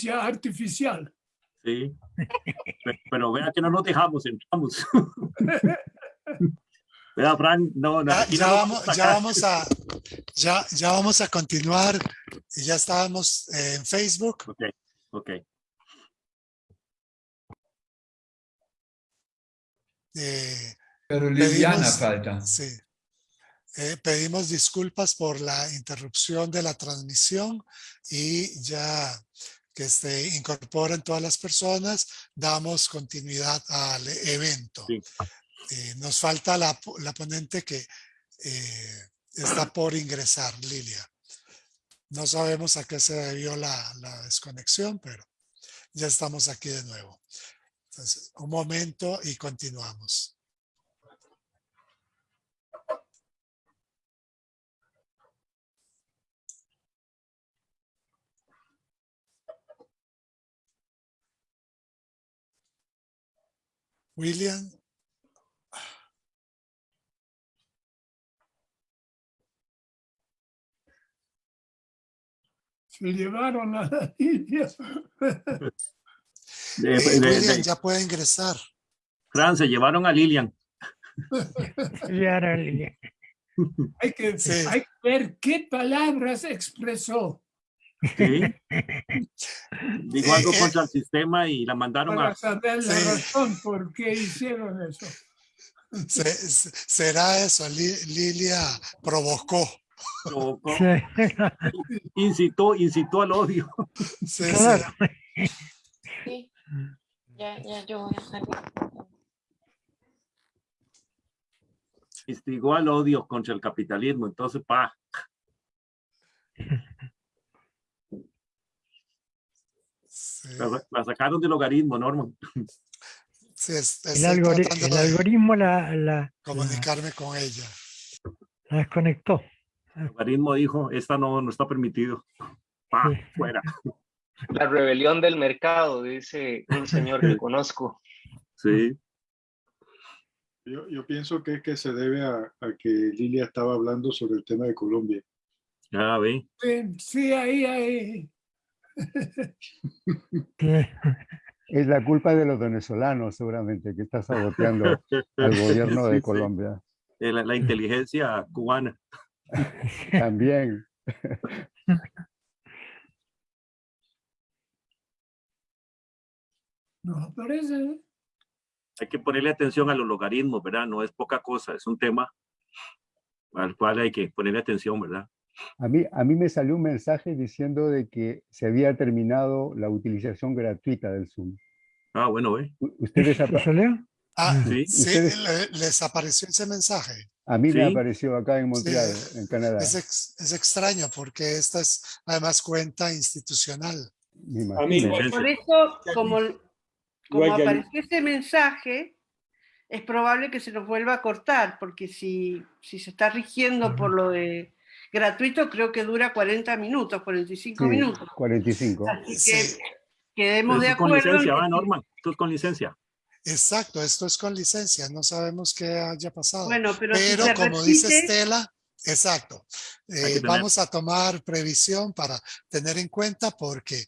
inteligencia artificial. Sí. Pero, pero vea que no nos dejamos, entramos. Vea, Frank, no, no, Ya, no vamos, ya vamos a, ya, ya vamos a continuar. Y Ya estábamos eh, en Facebook. Ok, ok. eh, Pero Liliana Pedimos- falta. sí. Eh, pedimos disculpas por la interrupción de la transmisión y ya que se incorporen todas las personas, damos continuidad al evento. Sí. Eh, nos falta la, po- la ponente que eh, está por ingresar, Lilia. No sabemos a qué se debió la, la desconexión, pero ya estamos aquí de nuevo. Entonces, un momento y continuamos. William, Se llevaron a la. De- eh, de- William ya puede ingresar. Fran, se llevaron a Lilian. Ya, Lilia. Hay que, Sí. hay que ver qué palabras expresó Sí. Dijo algo contra el sistema y la mandaron para a. saber la Sí. razón por qué hicieron eso. Se- se- será eso, Li- Lilia provocó. provocó, Sí. incitó, incitó al odio. Sí, sí. Claro. Sí. Ya, ya yo voy a salir. Instigó al odio contra el capitalismo. Entonces, pa, Sí, la, la sacaron del logaritmo, Norman. sí, es- El, algori- tratando el de algoritmo la, la, la, comunicarme con ella. la desconectó. El logaritmo dijo, esta no, no está permitido. Pa, Sí. fuera. La rebelión del mercado, dice un señor que conozco. Sí. Yo, yo pienso que es que se debe a, a que Lilia estaba hablando sobre el tema de Colombia. Ya ve. Sí, sí, ahí, ahí. Es la culpa de los venezolanos, seguramente, que está saboteando al gobierno de sí. Colombia. Eh, La, la inteligencia cubana. También. No aparece. ¿eh? Hay que ponerle atención a los logaritmos, ¿verdad? No es poca cosa, es un tema al cual hay que ponerle atención, ¿verdad? A mí, a mí me salió un mensaje diciendo de que se había terminado la utilización gratuita del Zoom. Ah, bueno. U- ¿Ustedes apa- ¿Te salió? Ah, Sí. sí, Ustedes- les apareció ese mensaje. A mí me Sí. apareció acá en Montreal, en Canadá. Es, ex- es extraño porque esta es además cuenta institucional. me A mí, por eso, como, como apareció ese mensaje, es probable que se nos vuelva a cortar, porque si, si se está rigiendo por lo de gratuito, creo que dura 40 minutos, 45 Sí, minutos. 45. Así que Sí, quedemos Pero de con acuerdo. en licencia, ¿va, si- Norman? Esto es con licencia. exacto, esto es con licencia, no sabemos qué haya pasado. Bueno, pero, si Pero se como dice repite- Estela, exacto, eh, vamos a tomar previsión para tener en cuenta porque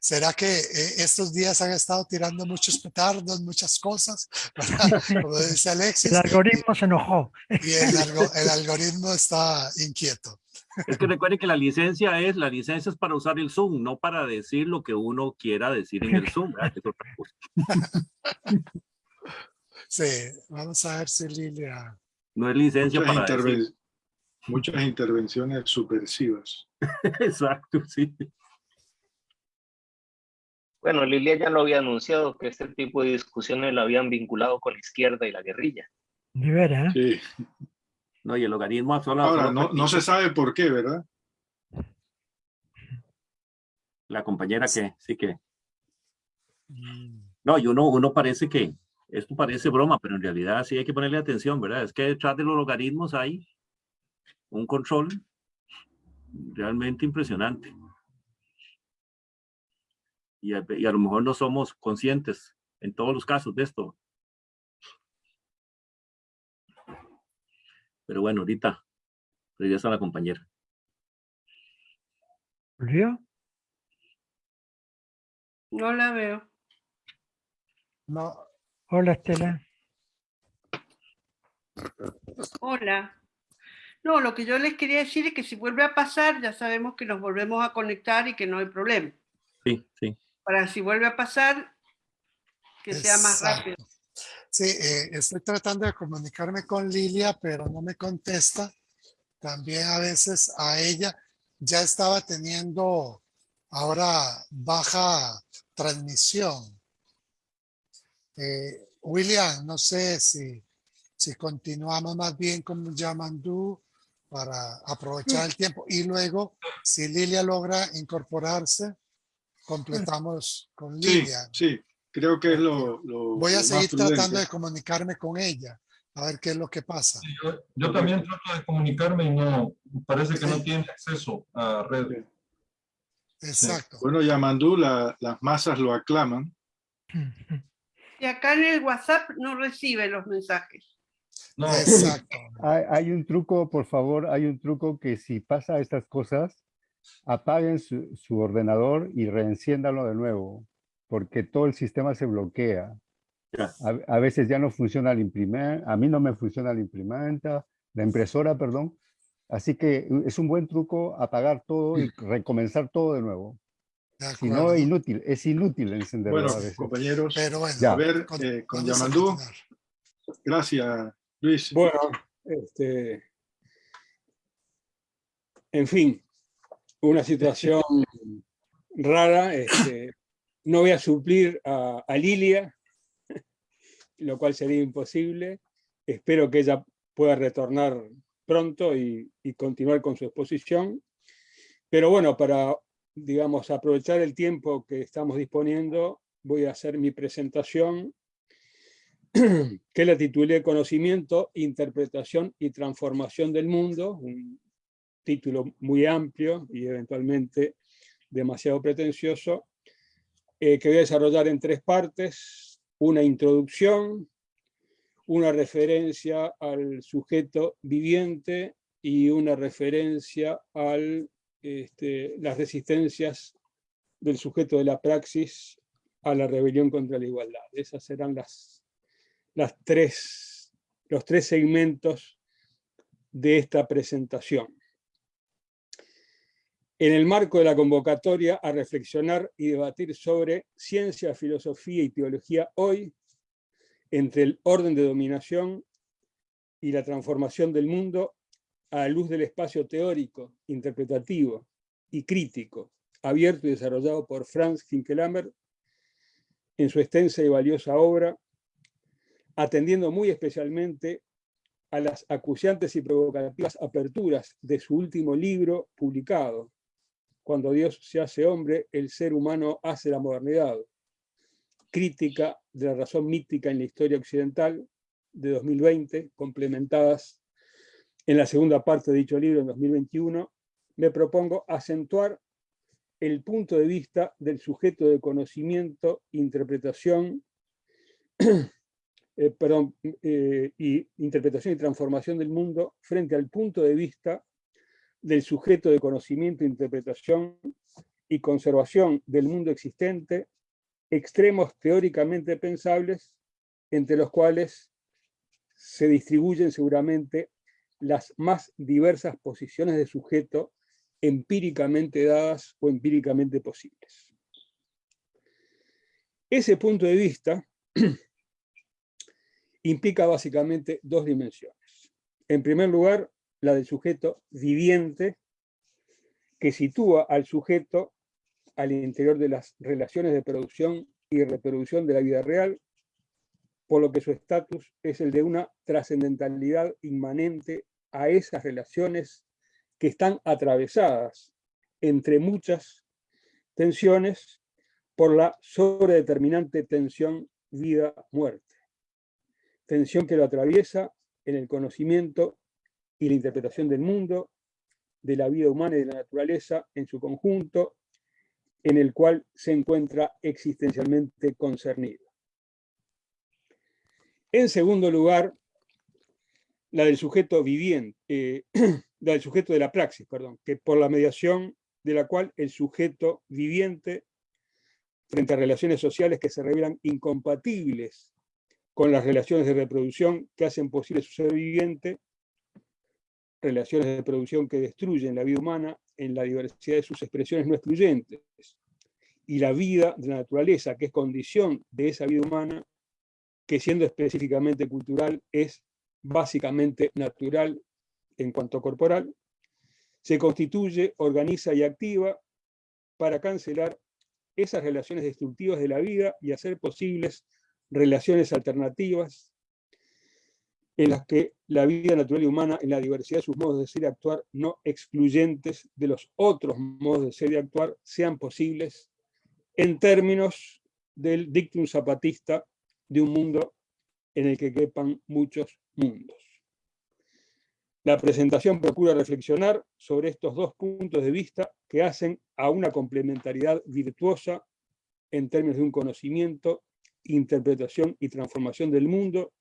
será que eh, estos días han estado tirando muchos petardos, muchas cosas, ¿verdad? como dice Alexis, El algoritmo se enojó. y el, algo- el algoritmo está inquieto. Es que recuerden que la licencia es, la licencia es para usar el Zoom, no para decir lo que uno quiera decir en el Zoom, ¿verdad? Que es otra cosa. Sí, vamos a ver si Lilia. No es licencia Muchas, para decir. Muchas intervenciones subversivas. Exacto, sí. Bueno, Lilia ya lo había anunciado que este tipo de discusiones lo habían vinculado con la izquierda y la guerrilla. De ¿eh? Sí. No, y el logaritmo solo, Ahora, no, no se sabe por qué, ¿verdad? la compañera que sí que. Mm, No, y uno, uno parece que esto parece broma, pero en realidad sí hay que ponerle atención, ¿verdad? Es que detrás de los logaritmos hay un control realmente impresionante. Y a, y a lo mejor no somos conscientes en todos los casos de esto. Pero bueno, ahorita regresa la compañera. ¿Volvió? No la veo. No, Hola, Estela. Hola. No, lo que yo les quería decir es que si vuelve a pasar, ya sabemos que nos volvemos a conectar y que no hay problema. Sí, sí. Para si vuelve a pasar, que sea más Exacto. rápido. Sí, eh, estoy tratando de comunicarme con Lilia, pero no me contesta. También a veces a ella ya estaba teniendo ahora baja transmisión. Eh, William, no sé si, si continuamos más bien con Yamandú para aprovechar el tiempo y luego si Lilia logra incorporarse, completamos con Sí, Lilia. sí, creo que es lo, lo- Voy a seguir tratando de comunicarme con ella, a ver qué es lo que pasa. Yo, yo también trato de comunicarme y no, parece que no tiene acceso a red. Exacto. Bueno, Yamandú, la- las masas lo aclaman. Y acá en el WhatsApp no recibe los mensajes. No, Exacto. Hay, hay un truco, por favor, hay un truco que si pasa estas cosas, apaguen su, su ordenador y reenciéndalo de nuevo, porque todo el sistema se bloquea. A, a veces ya no funciona el imprimir, a mí no me funciona la imprimenta, la impresora, perdón. Así que es un buen truco apagar todo y recomenzar todo de nuevo. De Si no, es inútil, es inútil encenderlo Bueno, a veces. compañeros, Pero bueno, Ya. a ver, con- eh, con Yamandú, gracias, Luis. Bueno, este, en fin, una situación rara. este, no voy a suplir a, Lilia, lo cual sería imposible. Espero que ella pueda retornar pronto y, y continuar con su exposición. Pero bueno, para, digamos, aprovechar el tiempo que estamos disponiendo, voy a hacer mi presentación que la titulé Conocimiento, Interpretación y Transformación del Mundo, un título muy amplio y eventualmente demasiado pretencioso, eh, que voy a desarrollar en tres partes, una introducción, una referencia al sujeto viviente y una referencia a este, las resistencias del sujeto de la praxis a la rebelión contra la igualdad. Esas serán las, las tres, los tres segmentos de esta presentación. En el marco de la convocatoria a reflexionar y debatir sobre ciencia, filosofía y teología hoy, entre el orden de dominación y la transformación del mundo a la luz del espacio teórico, interpretativo y crítico, abierto y desarrollado por Franz Hinkelamer en su extensa y valiosa obra, atendiendo muy especialmente a las acuciantes y provocativas aperturas de su último libro publicado, Cuando Dios se hace hombre, el ser humano hace la modernidad, crítica de la razón mítica en la historia occidental de 2020, complementadas en la segunda parte de dicho libro en 2021, me propongo acentuar el punto de vista del sujeto de conocimiento, interpretación, eh, perdón, eh, y interpretación y transformación del mundo frente al punto de vista del sujeto de conocimiento, interpretación y conservación del mundo existente, extremos teóricamente pensables, entre los cuales se distribuyen seguramente las más diversas posiciones de sujeto empíricamente dadas o empíricamente posibles. Ese punto de vista implica básicamente dos dimensiones. En primer lugar, la del sujeto viviente, que sitúa al sujeto al interior de las relaciones de producción y reproducción de la vida real, por lo que su estatus es el de una trascendentalidad inmanente a esas relaciones que están atravesadas entre muchas tensiones por la sobredeterminante tensión vida-muerte. Tensión que lo atraviesa en el conocimiento y la interpretación del mundo, de la vida humana y de la naturaleza en su conjunto, en el cual se encuentra existencialmente concernido. En segundo lugar, la del sujeto viviente, eh, la del sujeto de la praxis, perdón, que por la mediación de la cual el sujeto viviente frente a relaciones sociales que se revelan incompatibles con las relaciones de reproducción que hacen posible su ser viviente, relaciones de reproducción que destruyen la vida humana en la diversidad de sus expresiones no excluyentes, y la vida de la naturaleza, que es condición de esa vida humana, que siendo específicamente cultural es básicamente natural en cuanto corporal, se constituye, organiza y activa para cancelar esas relaciones destructivas de la vida y hacer posibles relaciones alternativas en las que la vida natural y humana, en la diversidad de sus modos de ser y actuar, no excluyentes de los otros modos de ser y actuar, sean posibles en términos del dictum zapatista de un mundo en el que quepan muchos mundos. La presentación procura reflexionar sobre estos dos puntos de vista que hacen a una complementariedad virtuosa en términos de un conocimiento, interpretación y transformación del mundo,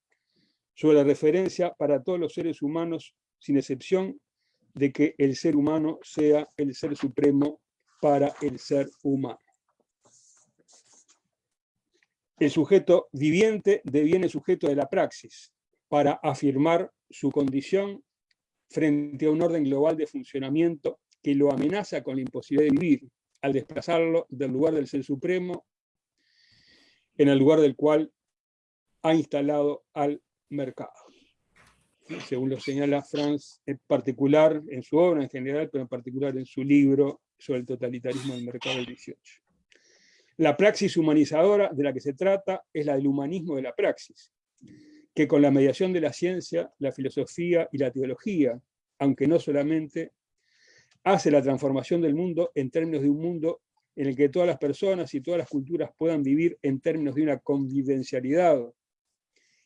sobre la referencia para todos los seres humanos, sin excepción, de que el ser humano sea el ser supremo para el ser humano. El sujeto viviente deviene sujeto de la praxis para afirmar su condición frente a un orden global de funcionamiento que lo amenaza con la imposibilidad de vivir al desplazarlo del lugar del ser supremo en el lugar del cual ha instalado al mercado. Según lo señala Franz, en particular en su obra en general, pero en particular en su libro sobre el totalitarismo del mercado del 18. La praxis humanizadora de la que se trata es la del humanismo de la praxis, que con la mediación de la ciencia, la filosofía y la teología, aunque no solamente, hace la transformación del mundo en términos de un mundo en el que todas las personas y todas las culturas puedan vivir en términos de una convivencialidad,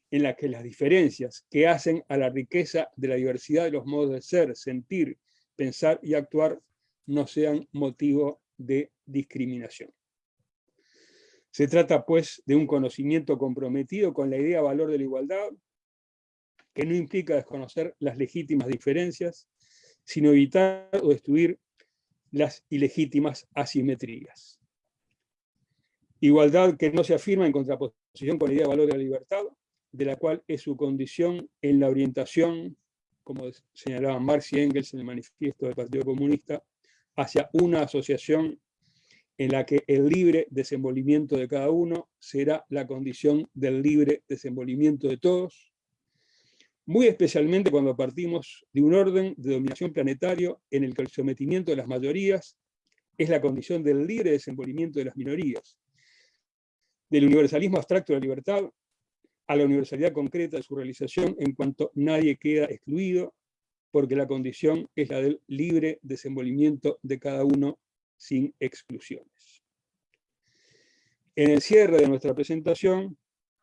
en la que las diferencias que hacen a la riqueza de la diversidad de los modos de ser, sentir, pensar y actuar no sean motivo de discriminación. Se trata, pues, de un conocimiento comprometido con la idea valor de la igualdad, que no implica desconocer las legítimas diferencias, sino evitar o destruir las ilegítimas asimetrías. Igualdad que no se afirma en contraposición con la idea de valor de la libertad, de la cual es su condición en la orientación, como señalaban Marx y Engels en el manifiesto del Partido Comunista, hacia una asociación en la que el libre desenvolvimiento de cada uno será la condición del libre desenvolvimiento de todos, muy especialmente cuando partimos de un orden de dominación planetario en el que el sometimiento de las mayorías es la condición del libre desenvolvimiento de las minorías, del universalismo abstracto de la libertad a la universalidad concreta de su realización en cuanto nadie queda excluido, porque la condición es la del libre desenvolvimiento de cada uno sin exclusiones. En el cierre de nuestra presentación,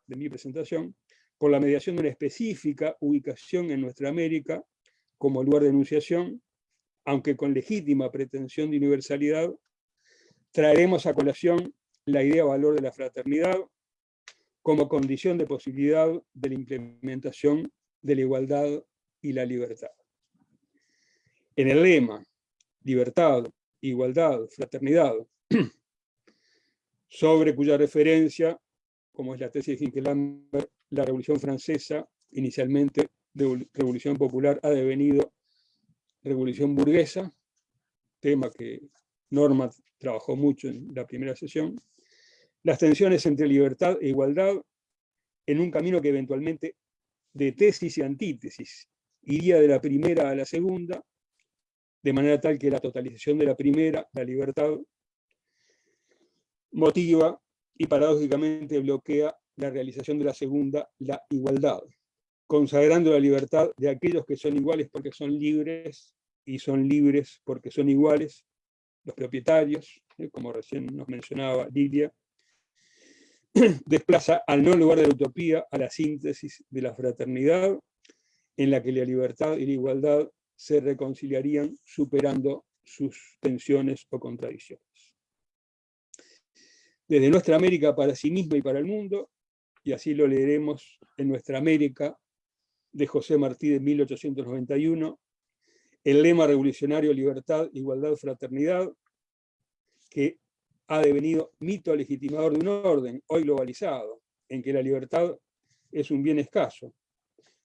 de mi presentación, por la mediación de una específica ubicación en nuestra América como lugar de enunciación, aunque con legítima pretensión de universalidad, traeremos a colación la idea valor de la fraternidad como condición de posibilidad de la implementación de la igualdad y la libertad. En el lema, libertad, igualdad, fraternidad, sobre cuya referencia, como es la tesis de Hinkelhammer, la Revolución Francesa, inicialmente Revolución Popular, ha devenido Revolución Burguesa, tema que Norma trabajó mucho en la primera sesión, las tensiones entre libertad e igualdad en un camino que eventualmente de tesis y antítesis iría de la primera a la segunda, de manera tal que la totalización de la primera, la libertad, motiva y paradójicamente bloquea la realización de la segunda, la igualdad, consagrando la libertad de aquellos que son iguales porque son libres y son libres porque son iguales, los propietarios, ¿eh? como recién nos mencionaba Lidia, desplaza al no lugar de la utopía a la síntesis de la fraternidad, en la que la libertad y la igualdad se reconciliarían superando sus tensiones o contradicciones. Desde nuestra América para sí misma y para el mundo, y así lo leeremos en Nuestra América de José Martí de 1891, el lema revolucionario libertad, igualdad, fraternidad, que ha devenido mito legitimador de un orden, hoy globalizado, en que la libertad es un bien escaso,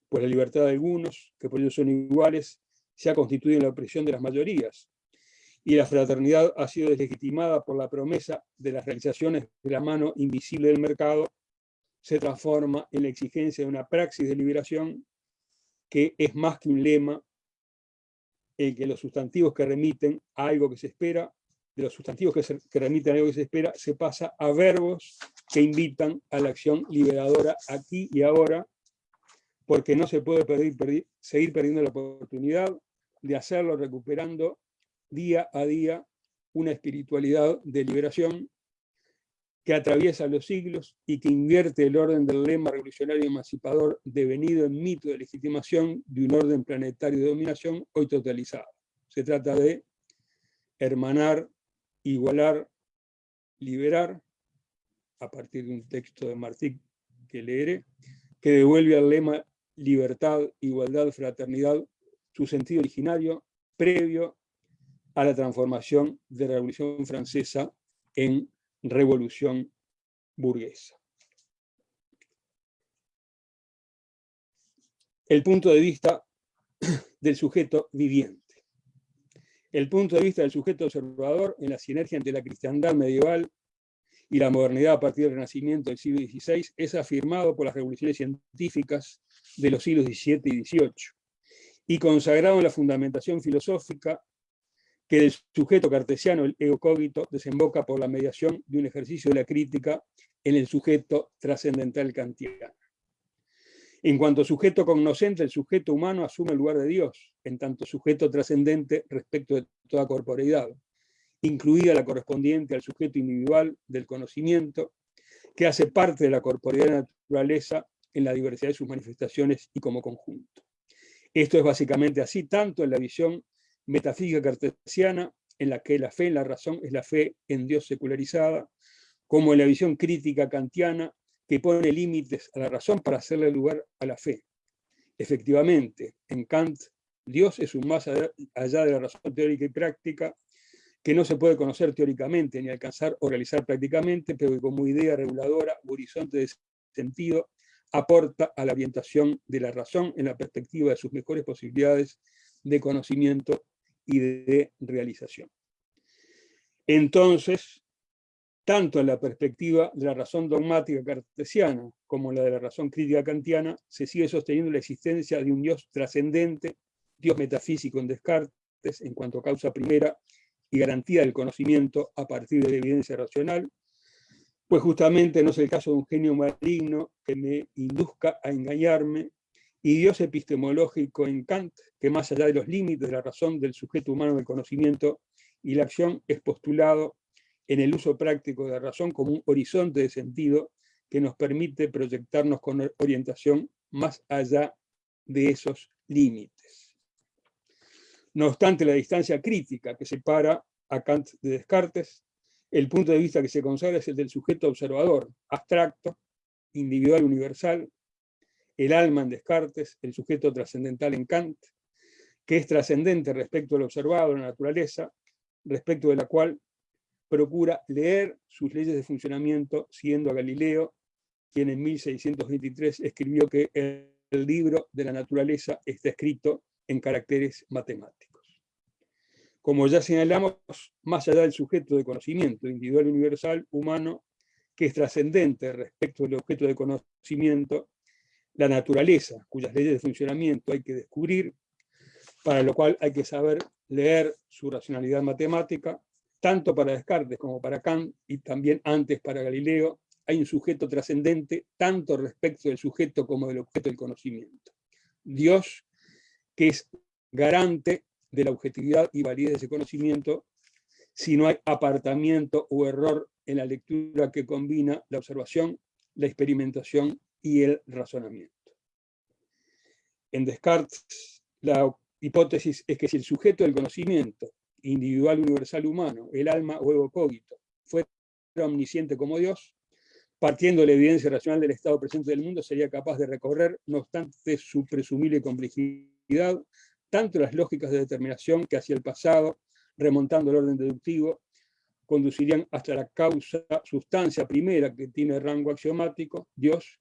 pues la libertad de algunos, que por ello son iguales, se ha constituido en la opresión de las mayorías, y la fraternidad ha sido deslegitimada por la promesa de las realizaciones de la mano invisible del mercado, se transforma en la exigencia de una praxis de liberación que es más que un lema en que los sustantivos que remiten a algo que se espera, de los sustantivos que, remiten a algo que se espera, se pasa a verbos que invitan a la acción liberadora aquí y ahora, porque no se puede seguir perdiendo la oportunidad de hacerlo recuperando día a día una espiritualidad de liberación que atraviesa los siglos y que invierte el orden del lema revolucionario emancipador devenido en mito de legitimación de un orden planetario de dominación hoy totalizado. Se trata de hermanar, igualar, liberar, a partir de un texto de Martí que leeré, que devuelve al lema libertad, igualdad, fraternidad, su sentido originario previo a la transformación de la Revolución Francesa en Revolución Burguesa. El punto de vista del sujeto viviente. El punto de vista del sujeto observador en la sinergia entre la cristiandad medieval y la modernidad a partir del Renacimiento del siglo XVI es afirmado por las revoluciones científicas de los siglos XVII y XVIII y consagrado en la fundamentación filosófica que del sujeto cartesiano, el ego cogito, desemboca por la mediación de un ejercicio de la crítica en el sujeto trascendental kantiano. En cuanto sujeto cognoscente, el sujeto humano asume el lugar de Dios, en tanto sujeto trascendente respecto de toda corporeidad, incluida la correspondiente al sujeto individual del conocimiento, que hace parte de la corporeidad naturaleza en la diversidad de sus manifestaciones y como conjunto. Esto es básicamente así, tanto en la visión metafísica cartesiana, en la que la fe en la razón es la fe en Dios secularizada, como en la visión crítica kantiana, que pone límites a la razón para hacerle lugar a la fe. Efectivamente, en Kant, Dios es un más allá de la razón teórica y práctica, que no se puede conocer teóricamente ni alcanzar o realizar prácticamente, pero que como idea reguladora horizonte de sentido aporta a la orientación de la razón en la perspectiva de sus mejores posibilidades de conocimiento y de realización. Entonces, tanto la perspectiva de la razón dogmática cartesiana como la de la razón crítica kantiana, se sigue sosteniendo la existencia de un Dios trascendente, Dios metafísico en Descartes, en cuanto a causa primera y garantía del conocimiento a partir de la evidencia racional, pues justamente no es el caso de un genio maligno que me induzca a engañarme y Dios epistemológico en Kant, que más allá de los límites de la razón del sujeto humano del conocimiento y la acción es postulado en el uso práctico de la razón como un horizonte de sentido que nos permite proyectarnos con orientación más allá de esos límites. No obstante, la distancia crítica que separa a Kant de Descartes, el punto de vista que se consagra es el del sujeto observador, abstracto, individual universal, el alma en Descartes, el sujeto trascendental en Kant, que es trascendente respecto al observado, la naturaleza, respecto de la cual procura leer sus leyes de funcionamiento siguiendo a Galileo, quien en 1623 escribió que el libro de la naturaleza está escrito en caracteres matemáticos. Como ya señalamos, más allá del sujeto de conocimiento individual universal, humano, que es trascendente respecto del objeto de conocimiento, la naturaleza, cuyas leyes de funcionamiento hay que descubrir, para lo cual hay que saber leer su racionalidad matemática, tanto para Descartes como para Kant, y también antes para Galileo, hay un sujeto trascendente, tanto respecto del sujeto como del objeto del conocimiento. Dios, que es garante de la objetividad y validez de ese conocimiento, si no hay apartamiento o error en la lectura que combina la observación, la experimentación y el razonamiento. En Descartes, la hipótesis es que si el sujeto del conocimiento, individual, universal, humano, el alma o ego cogito, fuera omnisciente como Dios, partiendo de la evidencia racional del estado presente del mundo, sería capaz de recorrer, no obstante su presumible complejidad, tanto las lógicas de determinación que hacia el pasado, remontando el orden deductivo, conducirían hasta la causa, sustancia primera que tiene rango axiomático, Dios,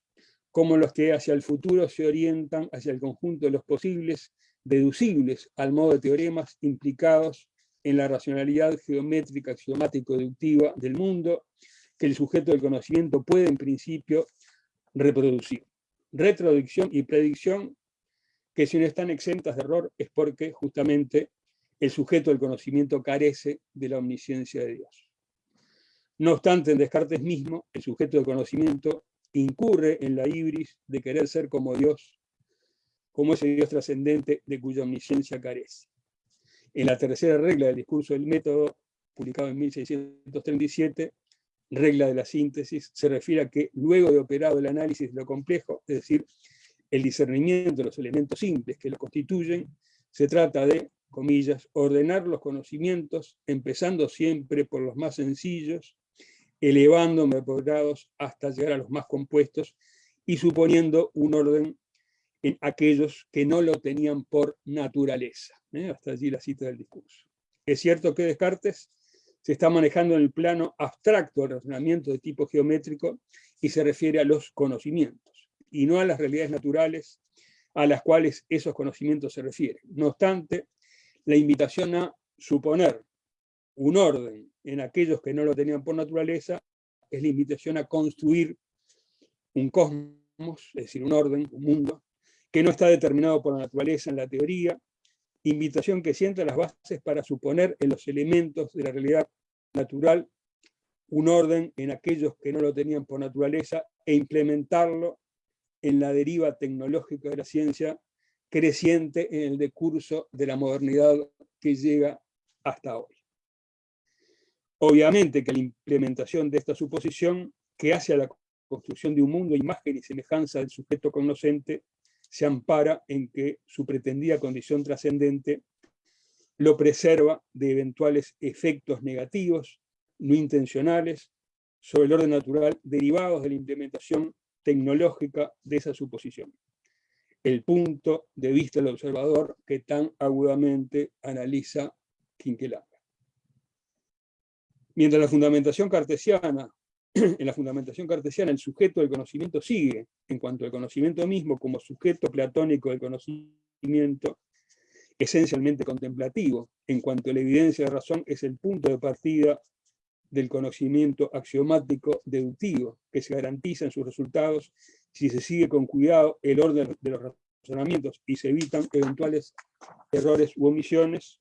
como los que hacia el futuro se orientan hacia el conjunto de los posibles, deducibles al modo de teoremas implicados en la racionalidad geométrica axiomático-deductiva del mundo, que el sujeto del conocimiento puede en principio reproducir. Retroducción y predicción, que si no están exentas de error es porque justamente el sujeto del conocimiento carece de la omnisciencia de Dios. No obstante, en Descartes mismo, el sujeto del conocimiento incurre en la ibris de querer ser como Dios, como ese Dios trascendente de cuya omnisciencia carece. En la tercera regla del discurso del método, publicado en 1637, regla de la síntesis, se refiere a que luego de operado el análisis de lo complejo, es decir, el discernimiento de los elementos simples que lo constituyen, se trata de, comillas, ordenar los conocimientos, empezando siempre por los más sencillos, elevándome por grados hasta llegar a los más compuestos y suponiendo un orden en aquellos que no lo tenían por naturaleza. ¿eh? Hasta allí la cita del discurso. Es cierto que Descartes se está manejando en el plano abstracto del razonamiento de tipo geométrico y se refiere a los conocimientos, y no a las realidades naturales a las cuales esos conocimientos se refieren. No obstante, la invitación a suponer un orden en aquellos que no lo tenían por naturaleza es la invitación a construir un cosmos, es decir, un orden, un mundo, que no está determinado por la naturaleza en la teoría, invitación que sienta las bases para suponer en los elementos de la realidad natural un orden en aquellos que no lo tenían por naturaleza e implementarlo en la deriva tecnológica de la ciencia creciente en el decurso de la modernidad que llega hasta hoy. Obviamente que la implementación de esta suposición, que hace a la construcción de un mundo imagen y semejanza del sujeto conocente, se ampara en que su pretendida condición trascendente lo preserva de eventuales efectos negativos, no intencionales, sobre el orden natural derivados de la implementación tecnológica de esa suposición. El punto de vista del observador que tan agudamente analiza Quinquelanga. Mientras la fundamentación cartesiana en la fundamentación cartesiana, el sujeto del conocimiento sigue, en cuanto al conocimiento mismo, como sujeto platónico del conocimiento, esencialmente contemplativo, en cuanto a la evidencia de razón, es el punto de partida del conocimiento axiomático deductivo, que se garantiza en sus resultados si se sigue con cuidado el orden de los razonamientos y se evitan eventuales errores u omisiones.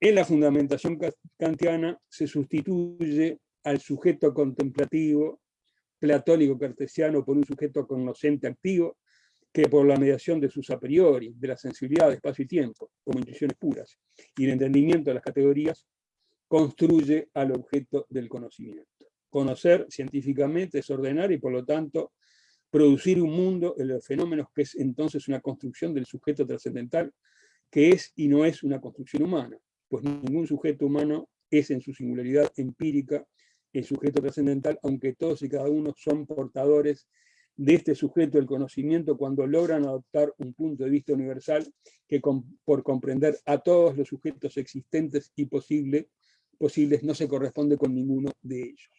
En la fundamentación kantiana se sustituye al sujeto contemplativo platónico cartesiano por un sujeto conocente activo, que por la mediación de sus a priori, de la sensibilidad de espacio y tiempo, como intuiciones puras, y el entendimiento de las categorías, construye al objeto del conocimiento. Conocer científicamente es ordenar y por lo tanto producir un mundo en los fenómenos que es entonces una construcción del sujeto trascendental, que es y no es una construcción humana, pues ningún sujeto humano es en su singularidad empírica el sujeto trascendental, aunque todos y cada uno son portadores de este sujeto del conocimiento cuando logran adoptar un punto de vista universal que por comprender a todos los sujetos existentes y posible, posibles no se corresponde con ninguno de ellos.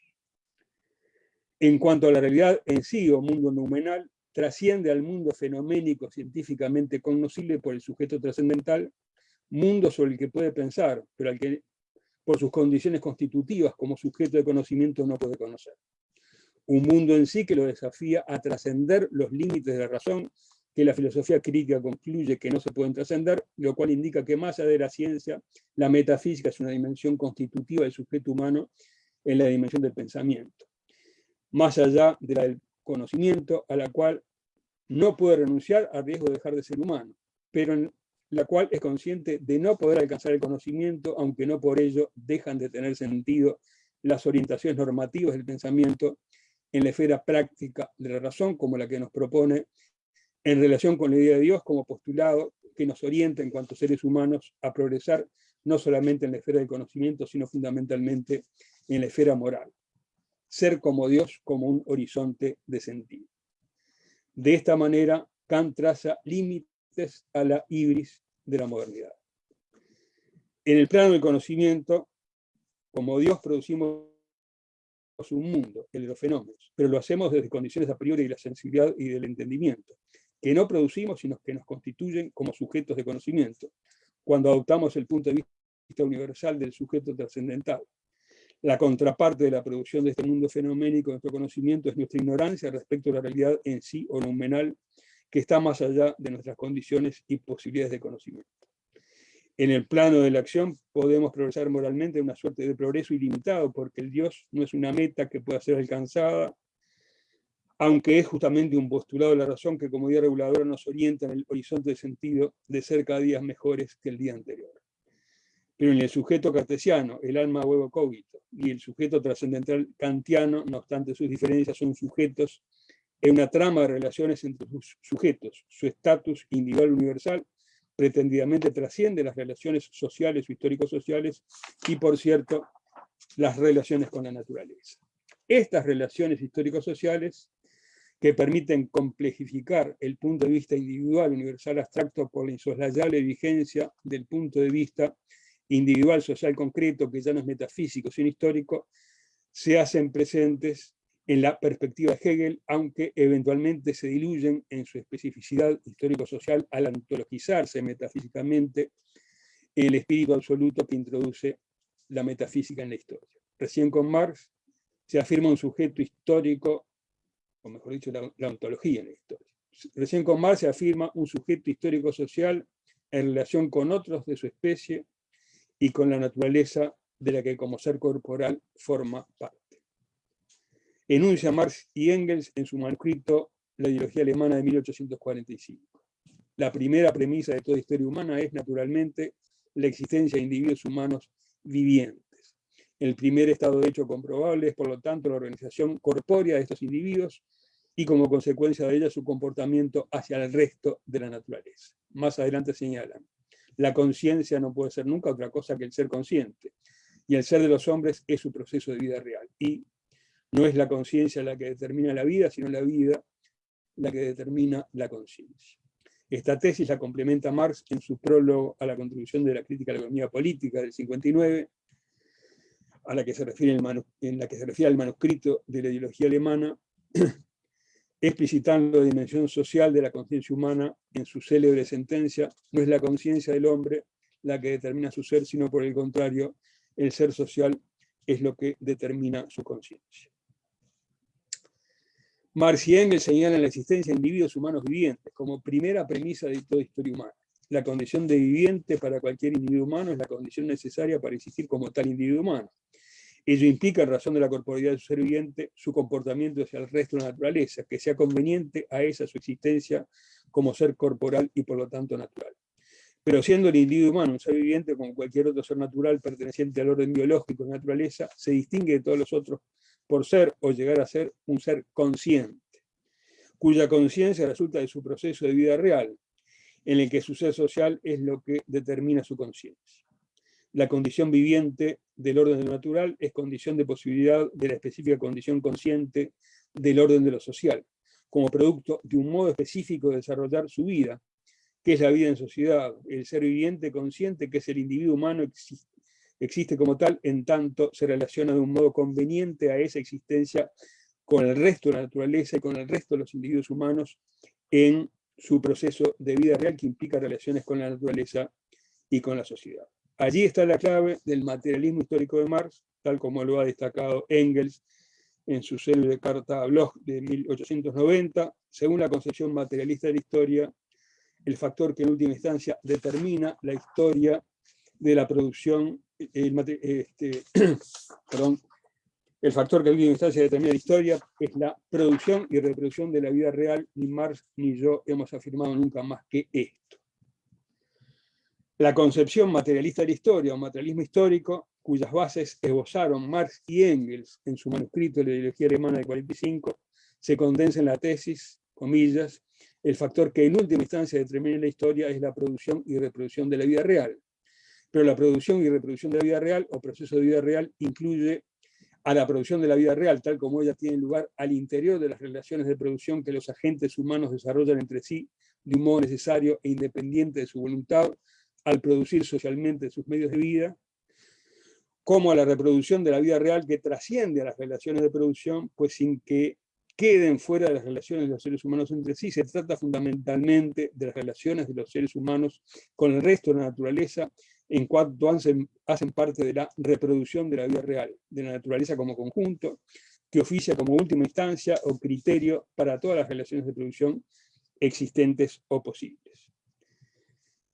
En cuanto a la realidad en sí o mundo numenal, trasciende al mundo fenoménico científicamente conocible por el sujeto trascendental, mundo sobre el que puede pensar, pero al que por sus condiciones constitutivas como sujeto de conocimiento no puede conocer. Un mundo en sí que lo desafía a trascender los límites de la razón, que la filosofía crítica concluye que no se pueden trascender, lo cual indica que más allá de la ciencia, la metafísica es una dimensión constitutiva del sujeto humano en la dimensión del pensamiento. Más allá de la del conocimiento, a la cual no puede renunciar a riesgo de dejar de ser humano, pero en la cual es consciente de no poder alcanzar el conocimiento, aunque no por ello dejan de tener sentido las orientaciones normativas del pensamiento en la esfera práctica de la razón, como la que nos propone en relación con la idea de Dios como postulado que nos orienta en cuanto seres humanos a progresar no solamente en la esfera del conocimiento, sino fundamentalmente en la esfera moral. Ser como Dios como un horizonte de sentido. De esta manera, Kant traza límites a la ibris de la modernidad. En el plano del conocimiento, como Dios producimos un mundo, el de los fenómenos, pero lo hacemos desde condiciones a priori de la sensibilidad y del entendimiento, que no producimos, sino que nos constituyen como sujetos de conocimiento, cuando adoptamos el punto de vista universal del sujeto trascendental. La contraparte de la producción de este mundo fenoménico de nuestro conocimiento es nuestra ignorancia respecto a la realidad en sí o nominal, que está más allá de nuestras condiciones y posibilidades de conocimiento. En el plano de la acción podemos progresar moralmente en una suerte de progreso ilimitado, porque el Dios no es una meta que pueda ser alcanzada, aunque es justamente un postulado de la razón que como día reguladora nos orienta en el horizonte de sentido de ser cada día mejores que el día anterior. Pero en el sujeto cartesiano, el alma huevo cogito, y el sujeto trascendental kantiano, no obstante sus diferencias, son sujetos en una trama de relaciones entre sus sujetos, su estatus individual universal pretendidamente trasciende las relaciones sociales o histórico-sociales y, por cierto, las relaciones con la naturaleza. Estas relaciones histórico-sociales que permiten complejificar el punto de vista individual universal abstracto por la insoslayable vigencia del punto de vista individual social concreto, que ya no es metafísico, sino histórico, se hacen presentes en la perspectiva de Hegel, aunque eventualmente se diluyen en su especificidad histórico-social al antologizarse metafísicamente el espíritu absoluto que introduce la metafísica en la historia. Recién con Marx se afirma un sujeto histórico, o mejor dicho, la, ontología en la historia. Recién con Marx se afirma un sujeto histórico-social en relación con otros de su especie y con la naturaleza de la que como ser corporal forma parte enuncia Marx y Engels en su manuscrito La ideología alemana de 1845. La primera premisa de toda historia humana es, naturalmente, la existencia de individuos humanos vivientes. El primer estado de hecho comprobable es, por lo tanto, la organización corpórea de estos individuos y, como consecuencia de ella, su comportamiento hacia el resto de la naturaleza. Más adelante señalan, la conciencia no puede ser nunca otra cosa que el ser consciente, y el ser de los hombres es su proceso de vida real. Y no es la conciencia la que determina la vida, sino la vida la que determina la conciencia. Esta tesis la complementa Marx en su prólogo a la contribución de la crítica a la economía política del 59, a la que se refiere en la que se refiere al manuscrito de la ideología alemana, explicitando la dimensión social de la conciencia humana en su célebre sentencia, no es la conciencia del hombre la que determina su ser, sino por el contrario, el ser social es lo que determina su conciencia. Marx y Engels señalan la existencia de individuos humanos vivientes como primera premisa de toda historia humana. La condición de viviente para cualquier individuo humano es la condición necesaria para existir como tal individuo humano. Ello implica, en razón de la corporalidad de su ser viviente, su comportamiento hacia el resto de la naturaleza, que sea conveniente a esa su existencia como ser corporal y por lo tanto natural. Pero siendo el individuo humano un ser viviente como cualquier otro ser natural perteneciente al orden biológico de naturaleza, se distingue de todos los otros por ser o llegar a ser un ser consciente, cuya conciencia resulta de su proceso de vida real, en el que su ser social es lo que determina su conciencia. La condición viviente del orden natural es condición de posibilidad de la específica condición consciente del orden de lo social, como producto de un modo específico de desarrollar su vida, que es la vida en sociedad, el ser viviente consciente que es el individuo humano existe como tal, en tanto se relaciona de un modo conveniente a esa existencia con el resto de la naturaleza y con el resto de los individuos humanos en su proceso de vida real que implica relaciones con la naturaleza y con la sociedad. Allí está la clave del materialismo histórico de Marx, tal como lo ha destacado Engels en su célebre carta a Bloch de 1890, según la concepción materialista de la historia, el factor que en última instancia determina la historia de la producción el, este, el factor que en instancia determina la historia es la producción y reproducción de la vida real, ni Marx ni yo hemos afirmado nunca más que esto. La concepción materialista de la historia, o materialismo histórico, cuyas bases esbozaron Marx y Engels en su manuscrito de la ideología alemana de 45, se condensa en la tesis, comillas, el factor que en última instancia determina la historia es la producción y reproducción de la vida real, pero la producción y reproducción de la vida real o proceso de vida real incluye a la producción de la vida real, tal como ella tiene lugar al interior de las relaciones de producción que los agentes humanos desarrollan entre sí de un modo necesario e independiente de su voluntad al producir socialmente sus medios de vida, como a la reproducción de la vida real que trasciende a las relaciones de producción, pues sin que queden fuera de las relaciones de los seres humanos entre sí. Se trata fundamentalmente de las relaciones de los seres humanos con el resto de la naturaleza, en cuanto hacen, hacen parte de la reproducción de la vida real, de la naturaleza como conjunto, que oficia como última instancia o criterio para todas las relaciones de producción existentes o posibles.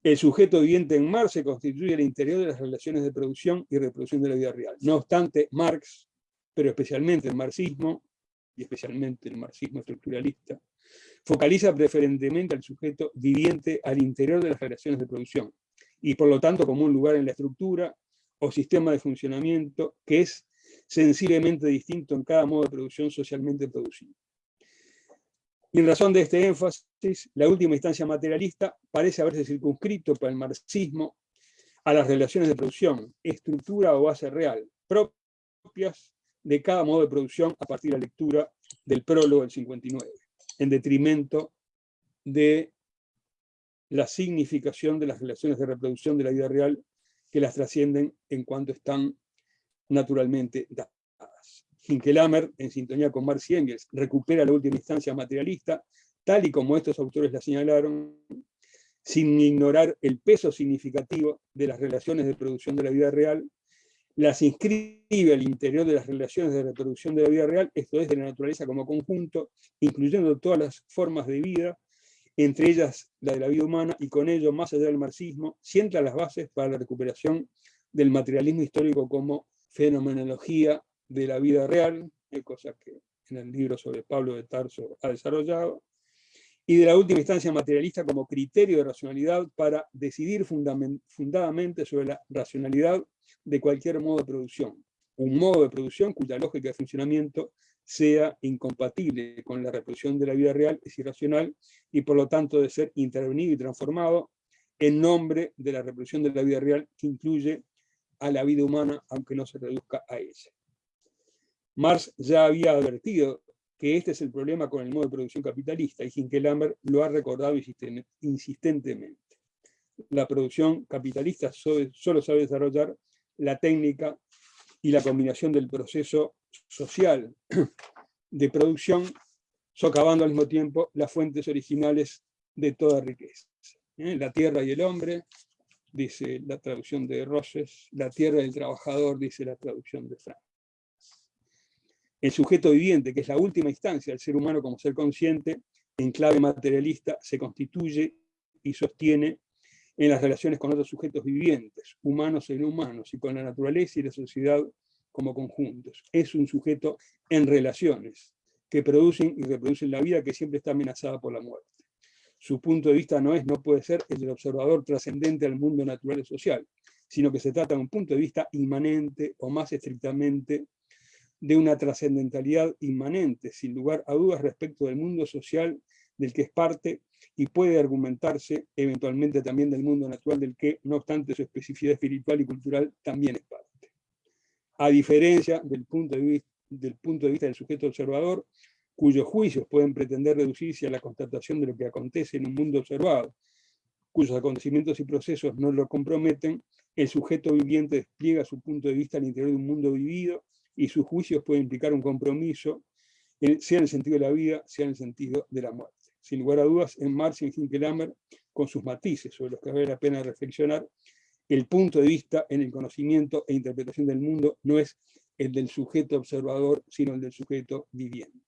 El sujeto viviente en Marx se constituye el interior de las relaciones de producción y reproducción de la vida real. No obstante, Marx, pero especialmente el marxismo, y especialmente el marxismo estructuralista, focaliza preferentemente al sujeto viviente al interior de las relaciones de producción, y por lo tanto como un lugar en la estructura o sistema de funcionamiento que es sensiblemente distinto en cada modo de producción socialmente producido. Y en razón de este énfasis, la última instancia materialista parece haberse circunscrito para el marxismo a las relaciones de producción, estructura o base real, propias de cada modo de producción a partir de la lectura del prólogo del 59, en detrimento de la significación de las relaciones de reproducción de la vida real que las trascienden en cuanto están naturalmente dadas. Hinkelamer, en sintonía con Marx y Engels, recupera la última instancia materialista, tal y como estos autores la señalaron, sin ignorar el peso significativo de las relaciones de producción de la vida real las inscribe al interior de las relaciones de reproducción de la vida real, esto es, de la naturaleza como conjunto, incluyendo todas las formas de vida, entre ellas la de la vida humana, y con ello, más allá del marxismo, sienta las bases para la recuperación del materialismo histórico como fenomenología de la vida real, cosa que en el libro sobre Pablo de Tarso ha desarrollado, y de la última instancia materialista como criterio de racionalidad para decidir fundadamente sobre la racionalidad de cualquier modo de producción. Un modo de producción cuya lógica de funcionamiento sea incompatible con la reproducción de la vida real es irracional y por lo tanto de ser intervenido y transformado en nombre de la reproducción de la vida real que incluye a la vida humana aunque no se reduzca a ella. Marx ya había advertido que este es el problema con el modo de producción capitalista y Hinkelhammer lo ha recordado insistentemente. La producción capitalista solo sabe desarrollar la técnica y la combinación del proceso social de producción, socavando al mismo tiempo las fuentes originales de toda riqueza. ¿eh? La tierra y el hombre, dice la traducción de Roses, la tierra y el trabajador, dice la traducción de Frank. El sujeto viviente, que es la última instancia del ser humano como ser consciente, en clave materialista, se constituye y sostiene en las relaciones con otros sujetos vivientes, humanos e inhumanos, y con la naturaleza y la sociedad como conjuntos. Es un sujeto en relaciones, que producen y reproducen la vida que siempre está amenazada por la muerte. Su punto de vista no es, no puede ser el del observador trascendente al mundo natural y social, sino que se trata de un punto de vista inmanente o más estrictamente de una trascendentalidad inmanente, sin lugar a dudas respecto del mundo social del que es parte y puede argumentarse eventualmente también del mundo natural del que, no obstante su especificidad espiritual y cultural, también es parte. A diferencia del punto de vista del, punto de vista del sujeto observador, cuyos juicios pueden pretender reducirse a la constatación de lo que acontece en un mundo observado, cuyos acontecimientos y procesos no lo comprometen, el sujeto viviente despliega su punto de vista al interior de un mundo vivido y sus juicios pueden implicar un compromiso, sea en el sentido de la vida, sea en el sentido de la muerte sin lugar a dudas, en Marx y en Hinkelhammer, con sus matices sobre los que vale la pena reflexionar, el punto de vista en el conocimiento e interpretación del mundo no es el del sujeto observador, sino el del sujeto viviente.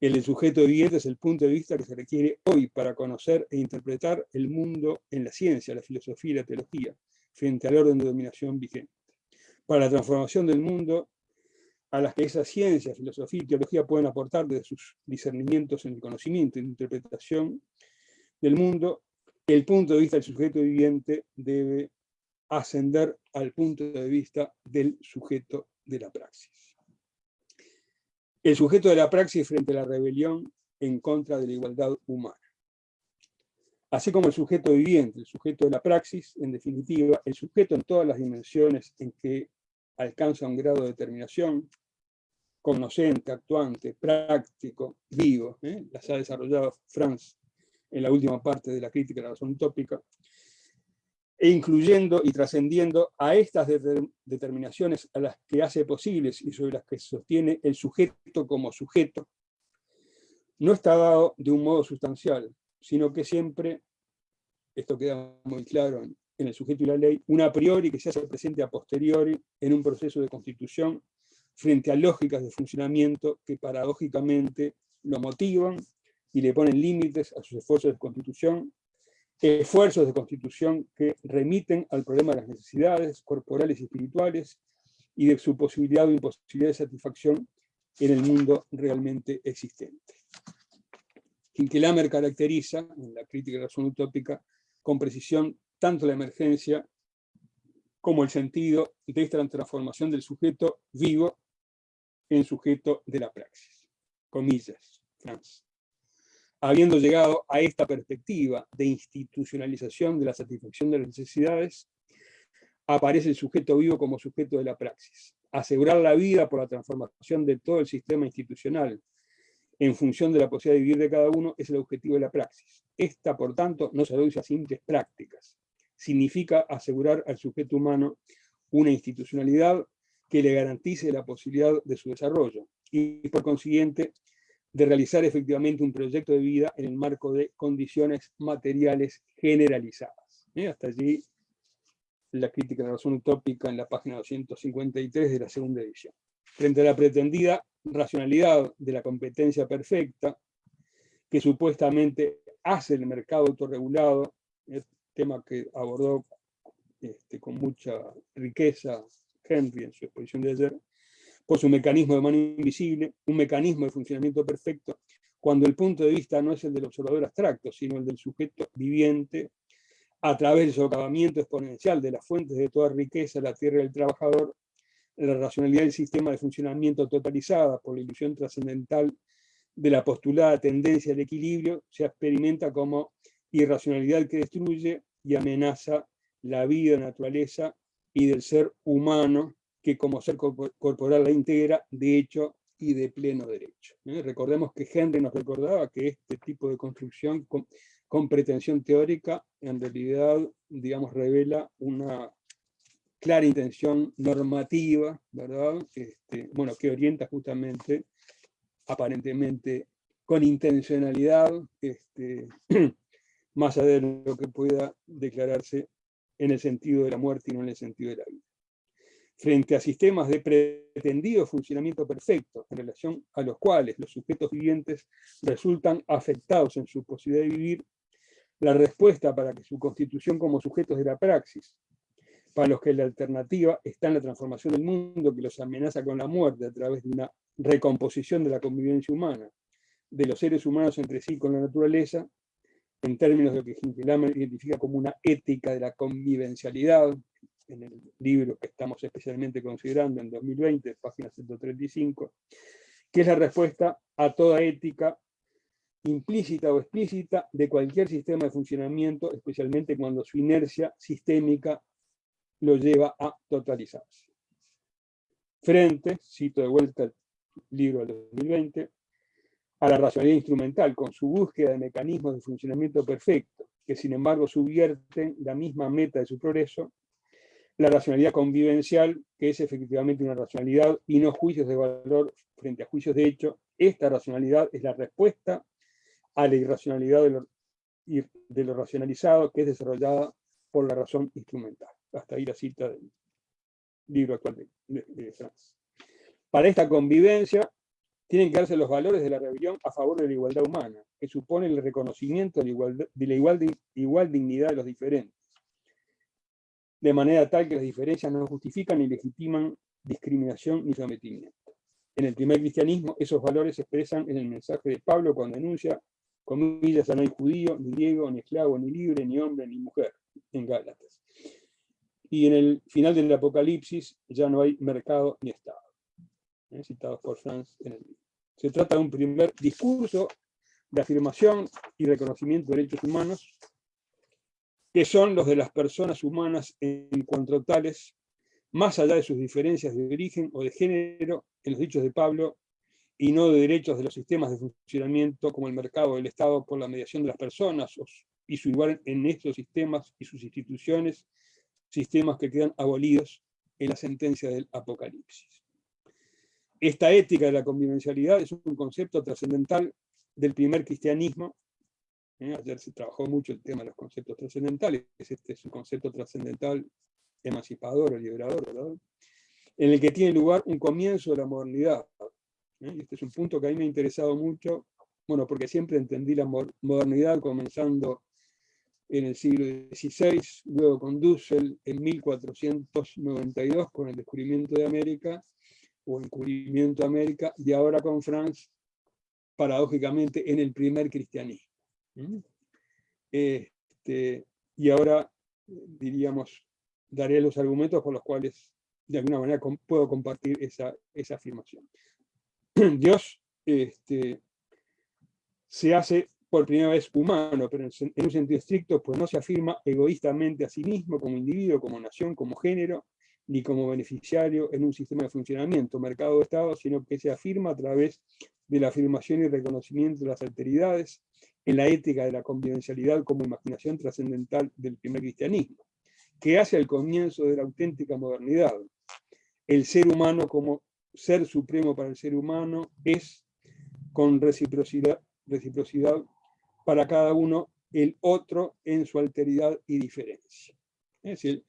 El del sujeto viviente es el punto de vista que se requiere hoy para conocer e interpretar el mundo en la ciencia, la filosofía y la teología, frente al orden de dominación vigente. Para la transformación del mundo a las que esa ciencia, filosofía y teología pueden aportar desde sus discernimientos en el conocimiento y la interpretación del mundo, el punto de vista del sujeto viviente debe ascender al punto de vista del sujeto de la praxis. El sujeto de la praxis frente a la rebelión en contra de la igualdad humana. Así como el sujeto viviente, el sujeto de la praxis, en definitiva, el sujeto en todas las dimensiones en que alcanza un grado de determinación, conocente, actuante, práctico, vivo. ¿eh? Las ha desarrollado Franz en la última parte de la crítica de la razón utópica. e incluyendo y trascendiendo a estas determinaciones a las que hace posibles y sobre las que sostiene el sujeto como sujeto, no está dado de un modo sustancial, sino que siempre, esto queda muy claro en, el sujeto y la ley, una a priori que se hace presente a posteriori en un proceso de constitución frente a lógicas de funcionamiento que paradójicamente lo motivan y le ponen límites a sus esfuerzos de constitución, esfuerzos de constitución que remiten al problema de las necesidades corporales y espirituales y de su posibilidad o imposibilidad de satisfacción en el mundo realmente existente. Kinkelhammer caracteriza, en la crítica de la razón utópica, con precisión tanto la emergencia como el sentido de esta transformación del sujeto vivo en sujeto de la praxis. Comillas, Franz. Habiendo llegado a esta perspectiva de institucionalización de la satisfacción de las necesidades, aparece el sujeto vivo como sujeto de la praxis. Asegurar la vida por la transformación de todo el sistema institucional en función de la posibilidad de vivir de cada uno es el objetivo de la praxis. Esta, por tanto, no se reduce a simples prácticas. Significa asegurar al sujeto humano una institucionalidad que le garantice la posibilidad de su desarrollo y por consiguiente de realizar efectivamente un proyecto de vida en el marco de condiciones materiales generalizadas. ¿eh? Hasta allí la crítica de la razón utópica en la página 253 de la segunda edición. Frente a la pretendida racionalidad de la competencia perfecta, que supuestamente hace el mercado autorregulado, el tema que abordó este, con mucha riqueza Henry en su exposición de ayer, por su mecanismo de mano invisible, un mecanismo de funcionamiento perfecto, cuando el punto de vista no es el del observador abstracto, sino el del sujeto viviente, a través del socavamiento exponencial de las fuentes de toda riqueza, la tierra del trabajador, la racionalidad del sistema de funcionamiento totalizada por la ilusión trascendental de la postulada tendencia al equilibrio, se experimenta como irracionalidad que destruye y amenaza la vida, naturaleza y del ser humano, que como ser corporal la integra, de hecho y de pleno derecho. ¿eh? Recordemos que Henry nos recordaba que este tipo de construcción con, pretensión teórica, en realidad, digamos, revela una clara intención normativa, ¿verdad? Este, bueno, que orienta justamente, aparentemente, con intencionalidad, este, más allá de lo que pueda declararse en el sentido de la muerte y no en el sentido de la vida. Frente a sistemas de pretendido funcionamiento perfecto, en relación a los cuales los sujetos vivientes resultan afectados en su posibilidad de vivir, la respuesta para que su constitución como sujetos de la praxis, para los que la alternativa está en la transformación del mundo que los amenaza con la muerte a través de una recomposición de la convivencia humana, de los seres humanos entre sí con la naturaleza, en términos de lo que Hinkelhammer identifica como una ética de la convivencialidad, en el libro que estamos especialmente considerando en 2020, página 135, que es la respuesta a toda ética implícita o explícita de cualquier sistema de funcionamiento, especialmente cuando su inercia sistémica lo lleva a totalizarse. Frente, cito de vuelta el libro del 2020, a la racionalidad instrumental, con su búsqueda de mecanismos de funcionamiento perfecto, que sin embargo subvierten la misma meta de su progreso, la racionalidad convivencial, que es efectivamente una racionalidad y no juicios de valor frente a juicios de hecho, esta racionalidad es la respuesta a la irracionalidad de lo, de lo racionalizado, que es desarrollada por la razón instrumental. Hasta ahí la cita del libro actual de, de, Franz. Para esta convivencia, tienen que darse los valores de la rebelión a favor de la igualdad humana, que supone el reconocimiento de de la igual, igual dignidad de los diferentes, de manera tal que las diferencias no justifican ni legitiman discriminación ni sometimiento. En el primer cristianismo, esos valores se expresan en el mensaje de Pablo cuando denuncia, comillas, no hay judío, ni griego, ni esclavo, ni libre, ni hombre, ni mujer, en Gálatas. Y en el final del Apocalipsis ya no hay mercado ni Estado. ¿Eh? citados por Franz libro. Se trata de un primer discurso de afirmación y reconocimiento de derechos humanos, que son los de las personas humanas en cuanto tales, más allá de sus diferencias de origen o de género, en los dichos de Pablo, y no de derechos de los sistemas de funcionamiento como el mercado del Estado por la mediación de las personas y su lugar en estos sistemas y sus instituciones, sistemas que quedan abolidos en la sentencia del Apocalipsis. Esta ética de la convivencialidad es un concepto trascendental del primer cristianismo. ¿eh? Ayer se trabajó mucho el tema de los conceptos trascendentales, este es un concepto trascendental emancipador o liberador, ¿verdad? en el que tiene lugar un comienzo de la modernidad. ¿eh? Este es un punto que a mí me ha interesado mucho, bueno, porque siempre entendí la modernidad comenzando en el siglo XVI, luego con Dussel en 1492 con el descubrimiento de América, o el descubrimiento de América, y ahora con Franz, paradójicamente, en el primer cristianismo. Este, y ahora, diríamos, daré los argumentos por los cuales de alguna manera puedo compartir esa, esa afirmación. Dios este, se hace por primera vez humano, pero en un sentido estricto, pues no se afirma egoístamente a sí mismo como individuo, como nación, como género, ni como beneficiario en un sistema de funcionamiento, mercado de Estado, sino que se afirma a través de la afirmación y reconocimiento de las alteridades, en la ética de la convivencialidad como imaginación trascendental del primer cristianismo, que hace el comienzo de la auténtica modernidad. El ser humano como ser supremo para el ser humano es con reciprocidad para cada uno el otro en su alteridad y diferencia. Es decir,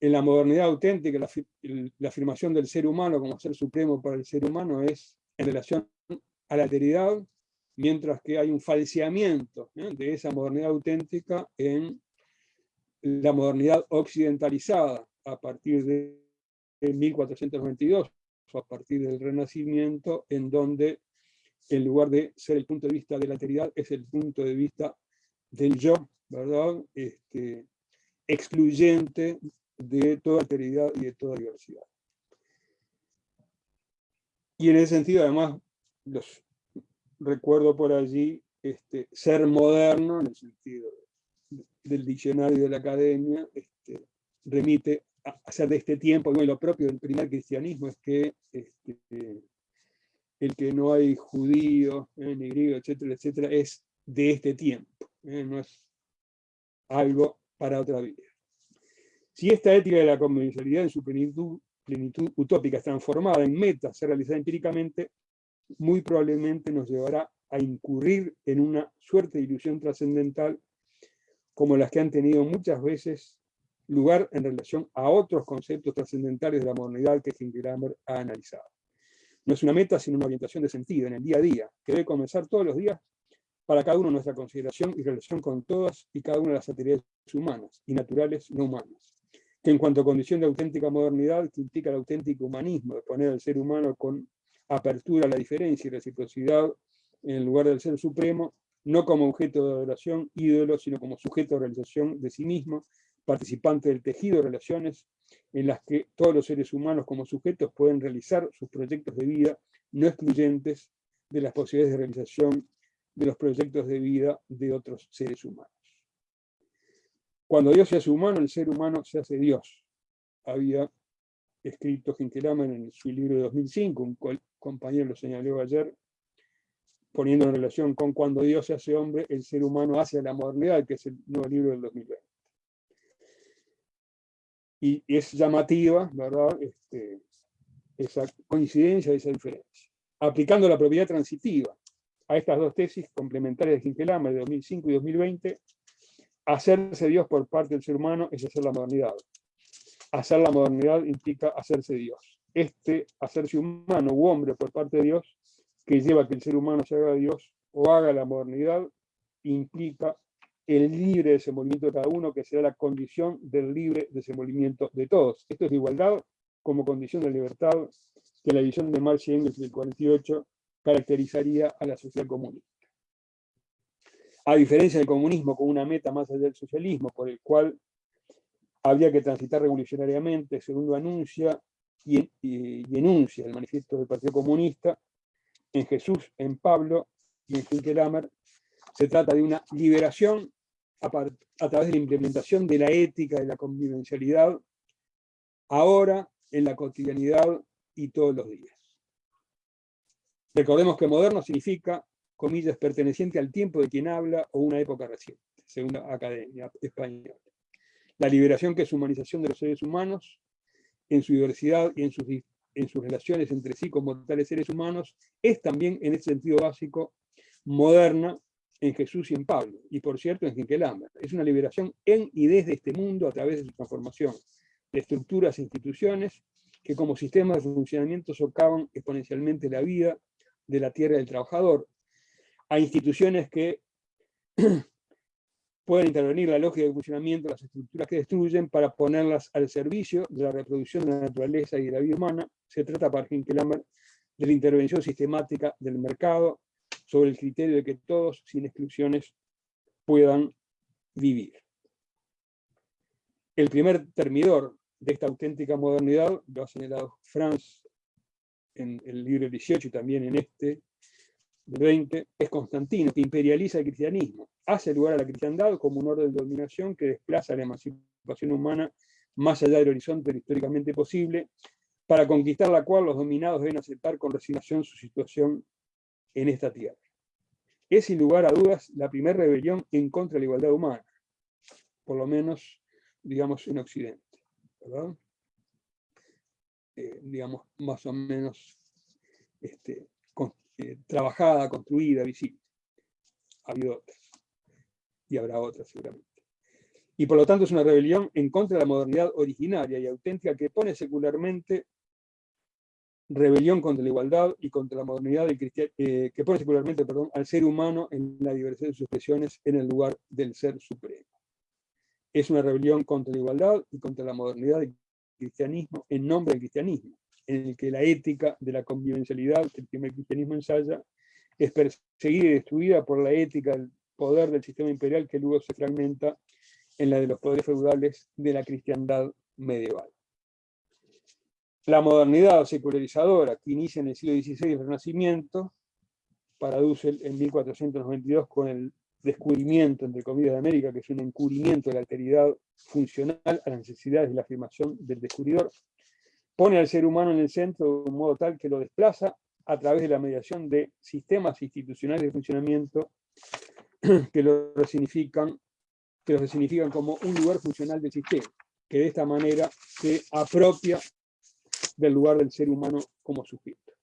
en la modernidad auténtica, la, afirmación del ser humano como ser supremo para el ser humano es en relación a la alteridad, mientras que hay un falseamiento de esa modernidad auténtica en la modernidad occidentalizada a partir de 1492 o a partir del Renacimiento, en donde en lugar de ser el punto de vista de la alteridad, es el punto de vista del yo, ¿verdad? Este, excluyente de toda alteridad y de toda diversidad. Y en ese sentido, además, los recuerdo por allí este, ser moderno, en el sentido del diccionario de la academia, este, remite a, ser de este tiempo, y lo propio del primer cristianismo es que este, el que no hay judío, eh, ni griego, etcétera, etcétera, es de este tiempo, eh, no es algo para otra vida. Si esta ética de la convencionalidad en su plenitud, utópica es transformada en meta, se realiza empíricamente, muy probablemente nos llevará a incurrir en una suerte de ilusión trascendental como las que han tenido muchas veces lugar en relación a otros conceptos trascendentales de la modernidad que Hinkelhammer ha analizado. No es una meta, sino una orientación de sentido en el día a día, que debe comenzar todos los días para cada uno nuestra consideración y relación con todas y cada una de las actividades humanas y naturales no humanas. Que en cuanto a condición de auténtica modernidad, implica el auténtico humanismo de poner al ser humano con apertura a la diferencia y reciprocidad en el lugar del ser supremo, no como objeto de adoración, ídolo, sino como sujeto de realización de sí mismo, participante del tejido de relaciones en las que todos los seres humanos como sujetos pueden realizar sus proyectos de vida no excluyentes de las posibilidades de realización de los proyectos de vida de otros seres humanos. Cuando Dios se hace humano, el ser humano se hace Dios. Había escrito Hinkelhammer en su libro de 2005, un compañero lo señaló ayer, poniendo en relación con cuando Dios se hace hombre, el ser humano hace la modernidad, que es el nuevo libro del 2020 y es llamativa, ¿verdad? Este, esa coincidencia, esa diferencia. Aplicando la propiedad transitiva a estas dos tesis complementarias de Hinkelhammer de 2005 y 2020, hacerse Dios por parte del ser humano es hacer la modernidad. Hacer la modernidad implica hacerse Dios. Este hacerse humano u hombre por parte de Dios, que lleva a que el ser humano se haga Dios o haga la modernidad, implica el libre desenvolvimiento de cada uno, que será la condición del libre desenvolvimiento de todos. Esto es igualdad como condición de libertad que la visión de Marx y Engels del 48 caracterizaría a la sociedad comunista. A diferencia del comunismo como una meta más allá del socialismo, por el cual habría que transitar revolucionariamente, según lo anuncia y, enuncia el manifiesto del Partido Comunista, en Jesús, en Pablo y en Hinkelhammer, se trata de una liberación a, través de la implementación de la ética, de la convivencialidad, ahora, en la cotidianidad y todos los días. Recordemos que moderno significa, comillas, perteneciente al tiempo de quien habla o una época reciente. según la Academia Española. La liberación que es humanización de los seres humanos en su diversidad y en sus, en sus relaciones entre sí como tales seres humanos, es también en ese sentido básico moderna en Jesús y en Pablo, y por cierto en Hinkelhammer. Es una liberación en y desde este mundo a través de su transformación de estructuras e instituciones que como sistemas de funcionamiento socavan exponencialmente la vida de la tierra del trabajador, a instituciones que pueden intervenir la lógica de funcionamiento de las estructuras que destruyen para ponerlas al servicio de la reproducción de la naturaleza y de la vida humana. Se trata para Hinkelhammer de la intervención sistemática del mercado sobre el criterio de que todos, sin exclusiones, puedan vivir. El primer termidor de esta auténtica modernidad, lo ha señalado Franz en el libro 18 y también en este, del 20, es Constantino, que imperializa el cristianismo, hace lugar a la cristiandad como un orden de dominación que desplaza la emancipación humana más allá del horizonte históricamente posible, para conquistar la cual los dominados deben aceptar con resignación su situación en esta tierra. Es sin lugar a dudas la primera rebelión en contra de la igualdad humana, por lo menos, digamos, en Occidente. Eh, digamos, más o menos este, eh, trabajada, construida, visible. Ha habido otras. Y habrá otras seguramente. Y por lo tanto es una rebelión en contra de la modernidad originaria y auténtica que pone secularmente rebelión contra la igualdad y contra la modernidad eh, que pone secularmente perdón, al ser humano en la diversidad de sus expresiones en el lugar del ser supremo es una rebelión contra la igualdad y contra la modernidad del cristianismo en nombre del cristianismo, en el que la ética de la convivencialidad que el cristianismo ensaya es perseguida y destruida por la ética del poder del sistema imperial que luego se fragmenta en la de los poderes feudales de la cristiandad medieval. La modernidad secularizadora que inicia en el siglo XVI el Renacimiento, para Dussel en 1492 con el descubrimiento, entre comillas, de América, que es un encubrimiento de la alteridad funcional a las necesidades y la afirmación del descubridor, pone al ser humano en el centro de un modo tal que lo desplaza a través de la mediación de sistemas institucionales de funcionamiento que lo resignifican, que lo significan como un lugar funcional del sistema, que de esta manera se apropia del lugar del ser humano como sujeto.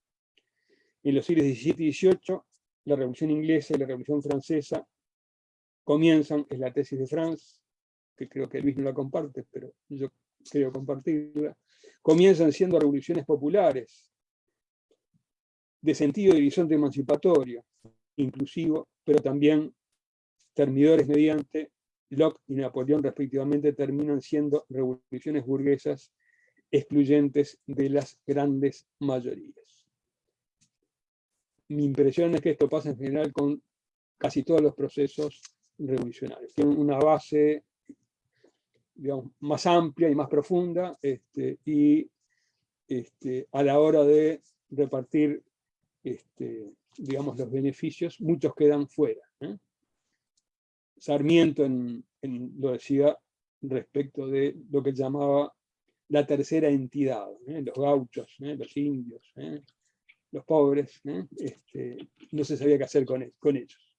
En los siglos XVII y XVIII, la Revolución Inglesa y la Revolución Francesa comienzan, es la tesis de Franz, que creo que Luis no la comparte, pero yo creo compartirla, comienzan siendo revoluciones populares, de sentido de horizonte emancipatorio, inclusivo, pero también termidores mediante Locke y Napoleón respectivamente terminan siendo revoluciones burguesas excluyentes de las grandes mayorías. Mi impresión es que esto pasa en general con casi todos los procesos revolucionarios. Tienen una base más amplia y más profunda este, y este, a la hora de repartir este, digamos, los beneficios, muchos quedan fuera. ¿eh? Sarmiento en, lo decía respecto de lo que llamaba la tercera entidad, ¿eh? los gauchos, ¿eh? los indios, los pobres, no se sabía qué hacer con, con ellos.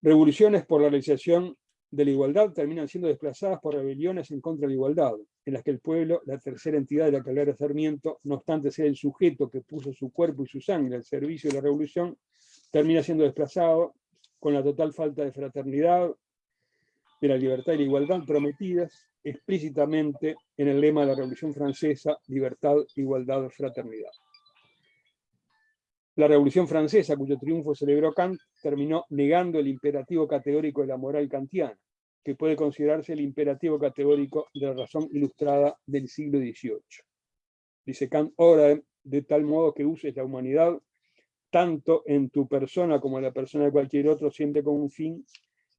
Revoluciones por la realización de la igualdad terminan siendo desplazadas por rebeliones en contra de la igualdad, en las que el pueblo, la tercera entidad de la que hablara Sarmiento, no obstante ser el sujeto que puso su cuerpo y su sangre al servicio de la revolución, termina siendo desplazado con la total falta de fraternidad, de la libertad y la igualdad prometidas explícitamente en el lema de la Revolución Francesa, libertad, igualdad, fraternidad. La Revolución Francesa, cuyo triunfo celebró Kant, terminó negando el imperativo categórico de la moral kantiana, que puede considerarse el imperativo categórico de la razón ilustrada del siglo XVIII. Dice Kant, obra de, tal modo que uses la humanidad tanto en tu persona como en la persona de cualquier otro, siempre como un fin,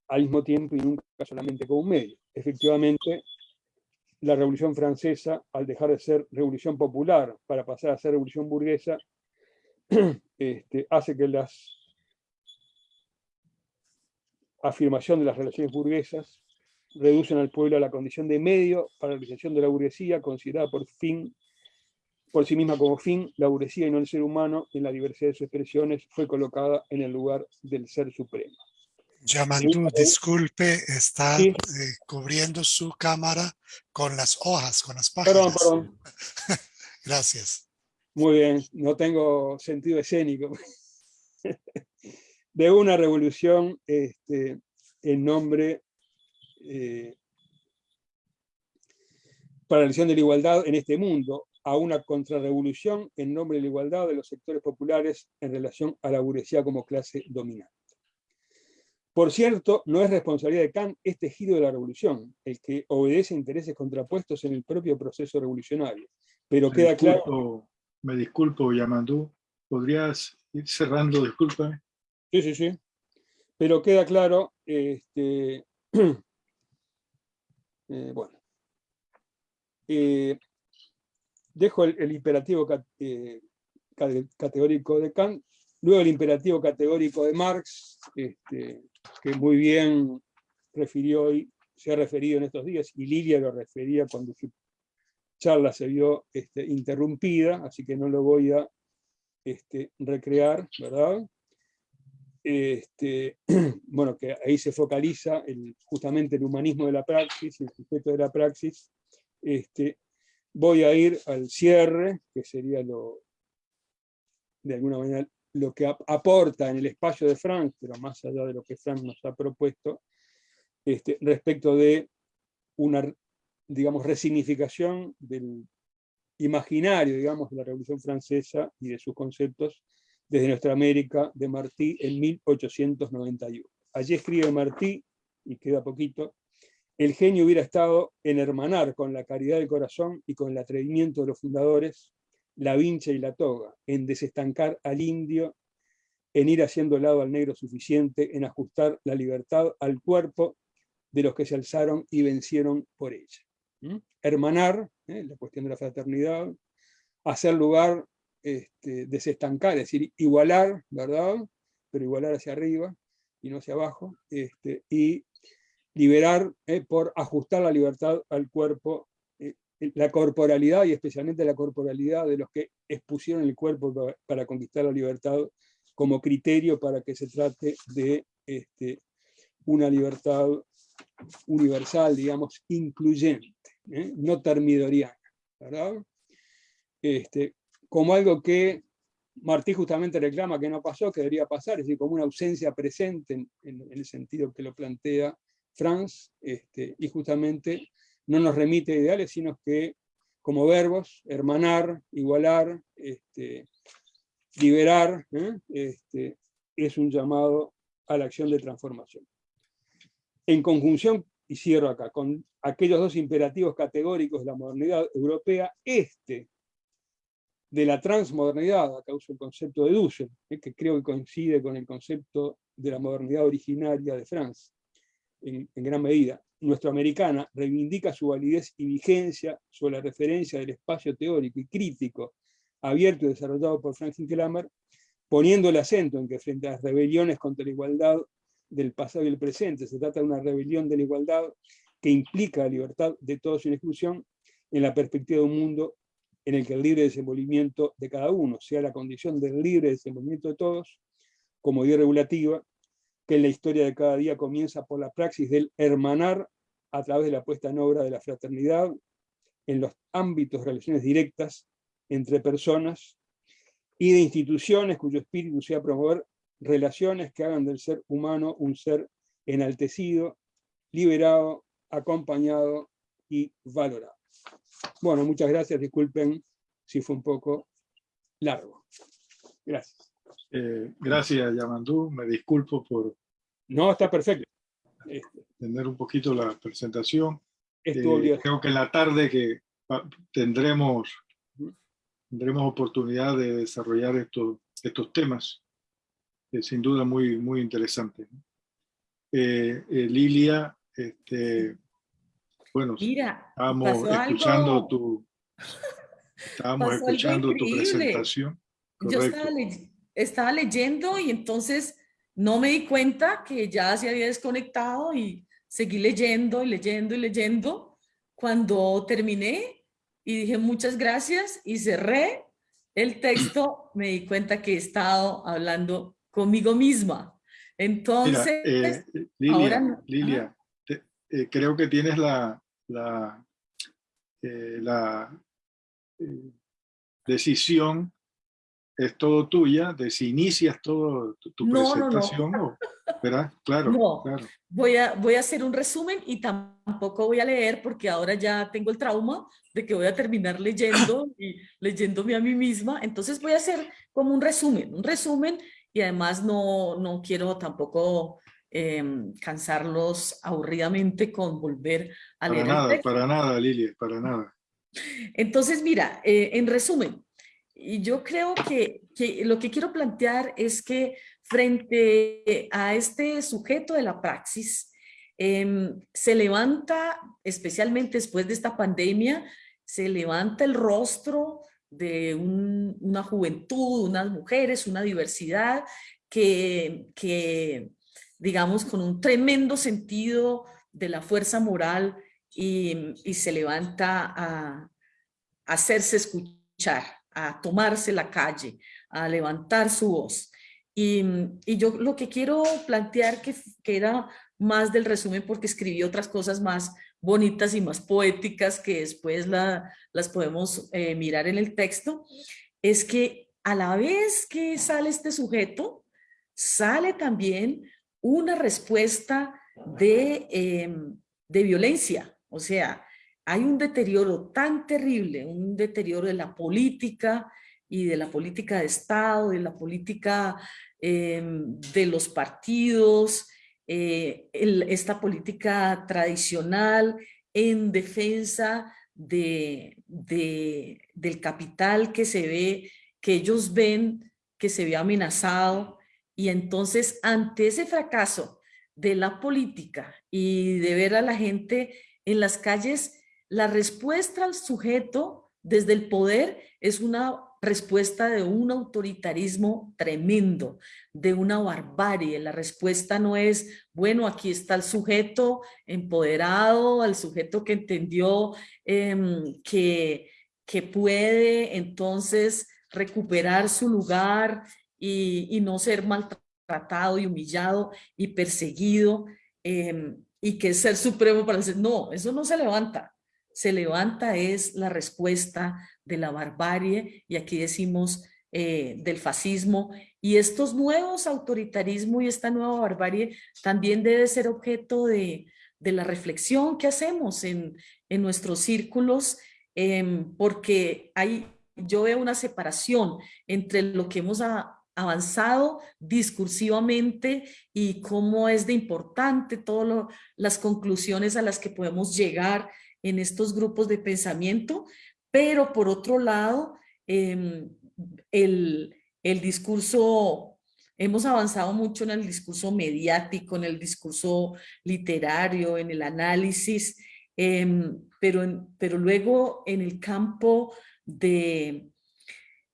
al mismo tiempo y nunca solamente como un medio. Efectivamente, la Revolución Francesa, al dejar de ser revolución popular para pasar a ser revolución burguesa, este, hace que las afirmación de las relaciones burguesas reducen al pueblo a la condición de medio para la realización de la burguesía, considerada por fin por sí misma como fin, la burguesía y no el ser humano, en la diversidad de sus expresiones, fue colocada en el lugar del ser supremo. Yamandu, disculpe, está Sí. eh, cubriendo su cámara con las hojas, con las páginas. Perdón, perdón. Gracias. Muy bien, no tengo sentido escénico. De una revolución este, en nombre eh, para la elección de la igualdad en este mundo, a una contrarrevolución en nombre de la igualdad de los sectores populares en relación a la burguesía como clase dominante. Por cierto, no es responsabilidad de Kant este giro de la revolución, el que obedece intereses contrapuestos en el propio proceso revolucionario. Pero queda claro... me disculpo, Yamandú. ¿Podrías ir cerrando? Discúlpame. Sí, sí, sí. Pero queda claro, este, eh, bueno, eh, dejo el, imperativo eh, cate- categórico de Kant, luego el imperativo categórico de Marx, este, que muy bien refirió y se ha referido en estos días, y Lilia lo refería cuando charla se vio este, interrumpida, así que no lo voy a este, recrear, ¿verdad? este, bueno, que ahí se focaliza justamente el humanismo de la praxis, el sujeto de la praxis, voy a ir al cierre, que sería lo, de alguna manera, lo que ap- aporta en el espacio de Frank, pero más allá de lo que Frank nos ha propuesto, respecto de una, digamos, resignificación del imaginario, digamos, de la Revolución Francesa y de sus conceptos desde nuestra América de Martí en 1891. Allí escribe Martí, y queda poquito, el genio hubiera estado en hermanar con la caridad del corazón y con el atrevimiento de los fundadores la vincha y la toga, en desestancar al indio, en ir haciendo lado al negro suficiente, en ajustar la libertad al cuerpo de los que se alzaron y vencieron por ella. ¿Mm? Hermanar, ¿eh? la cuestión de la fraternidad, hacer lugar, este, desestancar, es decir, igualar, ¿verdad? Pero igualar hacia arriba y no hacia abajo, este, y liberar eh, por ajustar la libertad al cuerpo, eh, la corporalidad y especialmente la corporalidad de los que expusieron el cuerpo pa- para conquistar la libertad como criterio para que se trate de este, una libertad universal, digamos, incluyente, ¿eh? no termidoriana, ¿verdad? Este, como algo que Martí justamente reclama que no pasó, que debería pasar, es decir, como una ausencia presente en, el sentido que lo plantea Franz, este, y justamente no nos remite a ideales, sino que como verbos, hermanar, igualar, este, liberar, ¿eh? este, es un llamado a la acción de transformación. En conjunción, y cierro acá, con aquellos dos imperativos categóricos de la modernidad europea, este de la transmodernidad, acá uso el concepto de Dussel, eh, que creo que coincide con el concepto de la modernidad originaria de Franz, en, en gran medida. Nuestroamericana reivindica su validez y vigencia sobre la referencia del espacio teórico y crítico abierto y desarrollado por Franklin Kramer, poniendo el acento en que frente a las rebeliones contra la igualdad del pasado y el presente, se trata de una rebelión de la igualdad que implica la libertad de todos sin exclusión en la perspectiva de un mundo en el que el libre desenvolvimiento de cada uno sea la condición del libre desenvolvimiento de todos, como idea regulativa, que en la historia de cada día comienza por la praxis del hermanar a través de la puesta en obra de la fraternidad en los ámbitos de relaciones directas entre personas y de instituciones cuyo espíritu sea promover relaciones que hagan del ser humano un ser enaltecido, liberado, acompañado y valorado. Bueno, muchas gracias, disculpen si fue un poco largo. Gracias. Eh, gracias, Yamandú. Me disculpo por No, está perfecto. Este, tener un poquito la presentación. Eh, creo que en la tarde que tendremos, tendremos oportunidad de desarrollar estos, estos temas, eh, sin duda muy, muy interesantes. Eh, eh, Lilia, este, bueno, Mira, estábamos pasó escuchando algo- tu, estábamos escuchando tu presentación. Yo Correcto. estaba, ley- estaba leyendo y entonces no me di cuenta que ya se había desconectado y seguí leyendo y leyendo y leyendo. Cuando terminé y dije muchas gracias y cerré el texto, me di cuenta que he estado hablando conmigo misma. Entonces, eh, Lilia, ahora... Lilia eh, creo que tienes la, la, eh, la decisión es todo tuya, de si inicias todo tu, presentación, no, ¿verdad? Claro, claro. Voy a, voy a hacer un resumen y tampoco voy a leer porque ahora ya tengo el trauma de que voy a terminar leyendo y leyéndome a mí misma. Entonces voy a hacer como un resumen, un resumen y además no, no quiero tampoco em, cansarlos aburridamente con volver a para leer. Nada, para nada, Lilia, para nada. Entonces, mira, eh, en resumen, y yo creo que, que, lo que quiero plantear es que frente a este sujeto de la praxis, em, se levanta, especialmente después de esta pandemia, se levanta el rostro de una juventud, unas mujeres, una diversidad que, que, digamos, con un tremendo sentido de la fuerza moral y, se levanta a, hacerse escuchar a tomarse la calle, a levantar su voz. Y, yo lo que quiero plantear, que, que, era más del resumen porque escribí otras cosas más bonitas y más poéticas que después la, las podemos eh, mirar en el texto, es que a la vez que sale este sujeto, sale también una respuesta de, eh, de violencia. O sea, hay un deterioro tan terrible, un deterioro de la política y de la política de Estado, de la política em, de los partidos, eh, esta política tradicional en defensa de, del capital que se ve, que ellos ven que se ve amenazado y entonces ante ese fracaso de la política y de ver a la gente en las calles la respuesta al sujeto desde el poder es una respuesta de un autoritarismo tremendo, de una barbarie. La respuesta no es, bueno, aquí está el sujeto empoderado, el sujeto que entendió em, que, que puede entonces recuperar su lugar y, no ser maltratado y humillado y perseguido em, y que es ser supremo para decir, no, eso no se levanta. Se levanta es la respuesta de la barbarie, y aquí decimos eh, del fascismo, y estos nuevos autoritarismos y esta nueva barbarie también debe ser objeto de, la reflexión que hacemos en, nuestros círculos, em, porque hay, yo veo una separación entre lo que hemos avanzado discursivamente y cómo es de importante todas las conclusiones a las que podemos llegar en estos grupos de pensamiento, pero por otro lado, em, el, el discurso, hemos avanzado mucho en el discurso mediático, en el discurso literario, en el análisis, em, pero, pero luego en el campo de,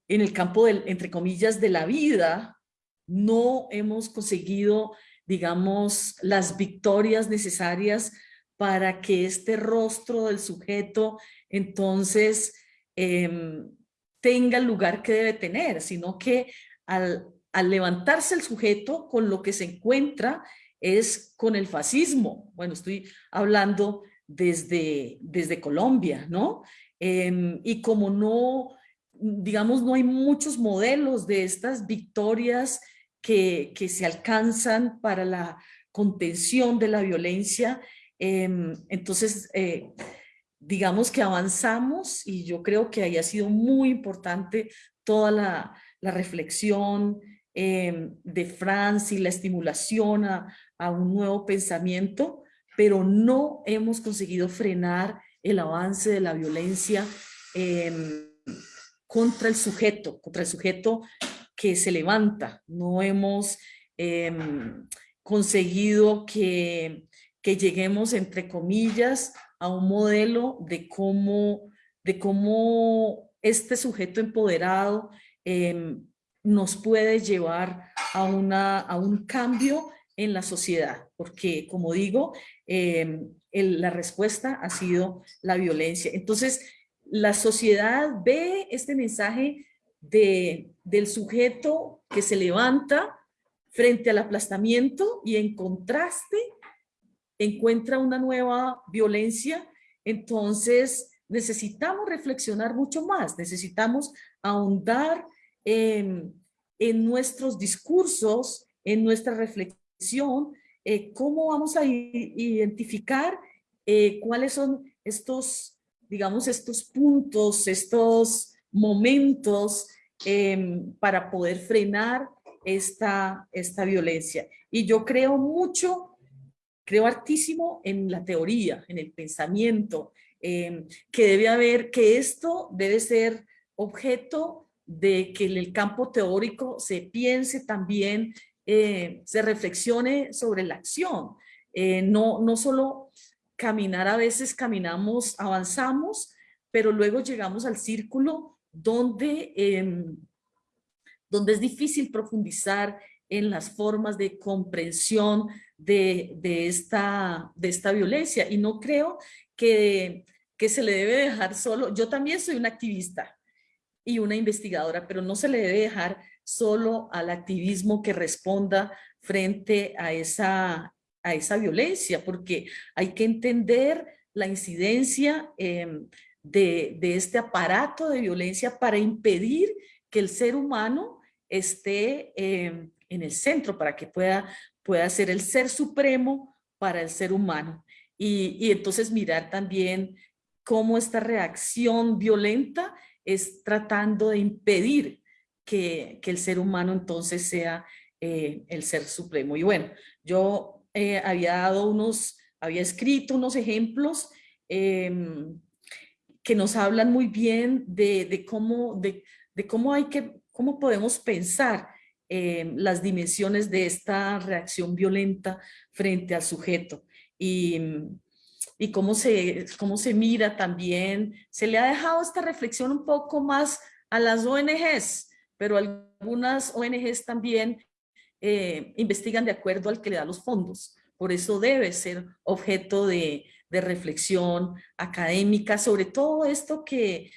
en el campo del, entre comillas, de la vida, no hemos conseguido, digamos, las victorias necesarias para que este rostro del sujeto entonces em, tenga el lugar que debe tener, sino que al, levantarse el sujeto con lo que se encuentra es con el fascismo. Bueno, estoy hablando desde, desde Colombia, ¿no? Em, y como no, digamos, no hay muchos modelos de estas victorias que, que se alcanzan para la contención de la violencia, Em, entonces, eh, digamos que avanzamos y yo creo que ahí ha sido muy importante toda la, reflexión em, de Franz y la estimulación a, un nuevo pensamiento, pero no hemos conseguido frenar el avance de la violencia em, contra el sujeto, contra el sujeto que se levanta. No hemos conseguido que que lleguemos, entre comillas, a un modelo de cómo, de cómo este sujeto empoderado em, nos puede llevar a, una, a un cambio en la sociedad, porque como digo, em, la respuesta ha sido la violencia. Entonces, la sociedad ve este mensaje de, del sujeto que se levanta frente al aplastamiento y en contraste encuentra una nueva violencia, entonces necesitamos reflexionar mucho más, necesitamos ahondar en, en nuestros discursos, en nuestra reflexión, eh, cómo vamos a identificar eh, cuáles son estos, digamos, estos puntos, estos momentos em, para poder frenar esta, esta violencia. Y yo creo mucho, creo hartísimo en la teoría, en el pensamiento, em, que debe haber, que esto debe ser objeto de que en el campo teórico se piense también, eh, se reflexione sobre la acción. Eh, no, no solo caminar, a veces caminamos, avanzamos, pero luego llegamos al círculo donde, em, donde es difícil profundizar en las formas de comprensión de, de, esta, de esta violencia. Y no creo que, que se le debe dejar solo, yo también soy una activista, y una investigadora, pero no se le debe dejar solo al activismo que responda frente a esa, esa violencia, porque hay que entender la incidencia em, de, de, este aparato de violencia para impedir que el ser humano esté em, en el centro, para que pueda, pueda ser el ser supremo para el ser humano. Y, y entonces mirar también cómo esta reacción violenta es tratando de impedir que, que el ser humano entonces sea eh, el ser supremo. Y bueno, yo eh, había dado unos, había escrito unos ejemplos em, que nos hablan muy bien de, de cómo, de, de, cómo hay que, cómo podemos pensar em, las dimensiones de esta reacción violenta frente al sujeto. Y, y cómo se, cómo se mira también. Se le ha dejado esta reflexión un poco más a las ONGs, pero algunas ONGs también eh, investigan de acuerdo al que le da los fondos. Por eso debe ser objeto de, reflexión académica sobre todo esto que,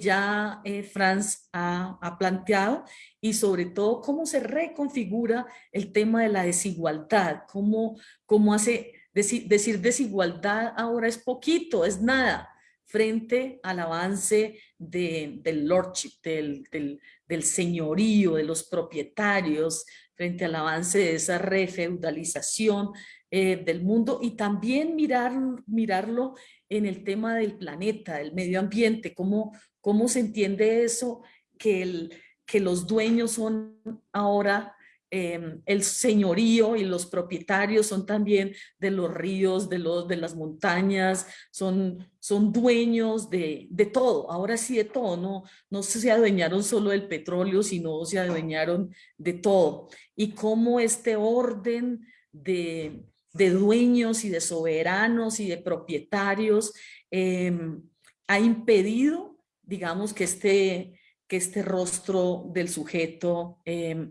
ya eh, Franz ha, planteado y sobre todo cómo se reconfigura el tema de la desigualdad, cómo, cómo hace decir desigualdad ahora es poquito, es nada, frente al avance del lordship, del, señorío, de los propietarios, frente al avance de esa refeudalización eh, del mundo y también mirar, mirarlo en el tema del planeta, del medio ambiente, cómo, cómo se entiende eso, que, el, que los dueños son ahora Em, el señorío y los propietarios son también de los ríos, de, los, de las montañas, son, son dueños de, de todo, ahora sí de todo, no, no se adueñaron solo del petróleo, sino se adueñaron de todo. Y cómo este orden de, de dueños y de soberanos y de propietarios em, ha impedido, digamos, que este, que este rostro del sujeto eh,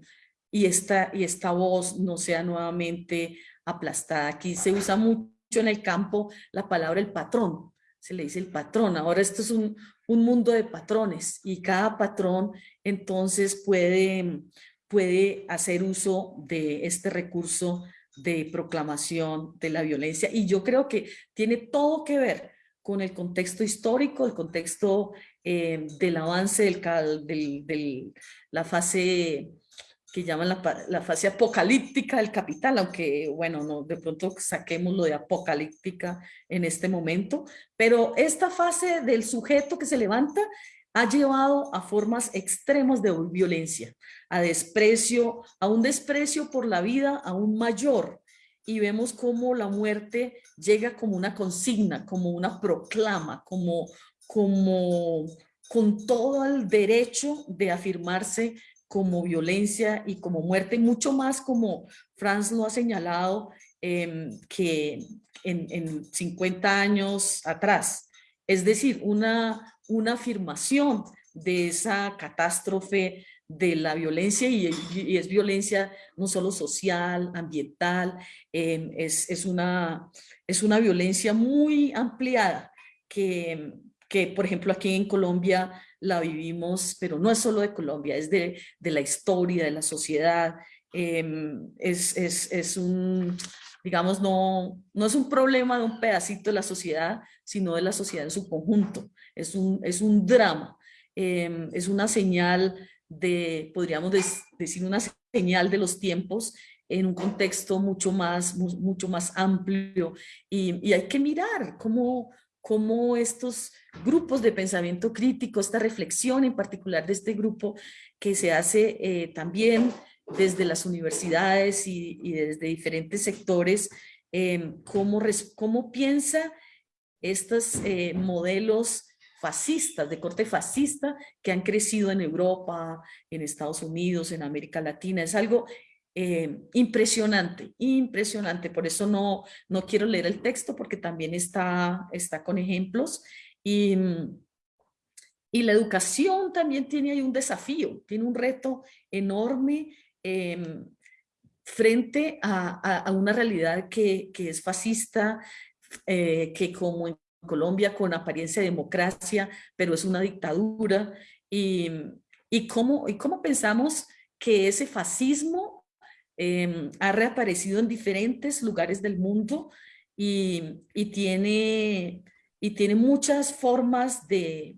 y esta, y esta voz no sea nuevamente aplastada. Aquí se usa mucho en el campo la palabra el patrón, se le dice el patrón. Ahora esto es un, un mundo de patrones y cada patrón entonces puede, puede hacer uso de este recurso de proclamación de la violencia. Y yo creo que tiene todo que ver con el contexto histórico, el contexto eh, del avance del, del, del, la fase que llaman la, fase apocalíptica del capital, aunque bueno, no, de pronto saquemos lo de apocalíptica en este momento, pero esta fase del sujeto que se levanta ha llevado a formas extremas de violencia, a desprecio, a un desprecio por la vida aún mayor, y vemos cómo la muerte llega como una consigna, como una proclama, como, como con todo el derecho de afirmarse como violencia y como muerte, mucho más como Franz lo ha señalado em, que en, en, 50 años atrás. Es decir, una, una afirmación de esa catástrofe de la violencia y, es violencia no solo social, ambiental, eh, es, es, una, es una violencia muy ampliada que, que, por ejemplo, aquí en Colombia la vivimos, pero no es solo de Colombia, es de, de la historia, de la sociedad, em, es, es, es, un, digamos, no, no es un problema de un pedacito de la sociedad, sino de la sociedad en su conjunto. Es un, es un drama, em, es una señal de, podríamos decir, una señal de los tiempos en un contexto mucho más, mucho más amplio. Y, y hay que mirar cómo, cómo estos grupos de pensamiento crítico, esta reflexión en particular de este grupo que se hace eh, también desde las universidades y, desde diferentes sectores, eh, cómo, cómo, piensa estos eh, modelos fascistas, de corte fascista, que han crecido en Europa, en Estados Unidos, en América Latina. Es algo eh, impresionante, impresionante. Por eso no, no quiero leer el texto porque también está, está con ejemplos. Y, y la educación también tiene ahí un desafío, tiene un reto enorme em, frente a, a, una realidad que, que es fascista, eh, que como en Colombia con apariencia de democracia, pero es una dictadura. Y, y, cómo, y cómo pensamos que ese fascismo Em, ha reaparecido en diferentes lugares del mundo y, tiene, y tiene muchas formas de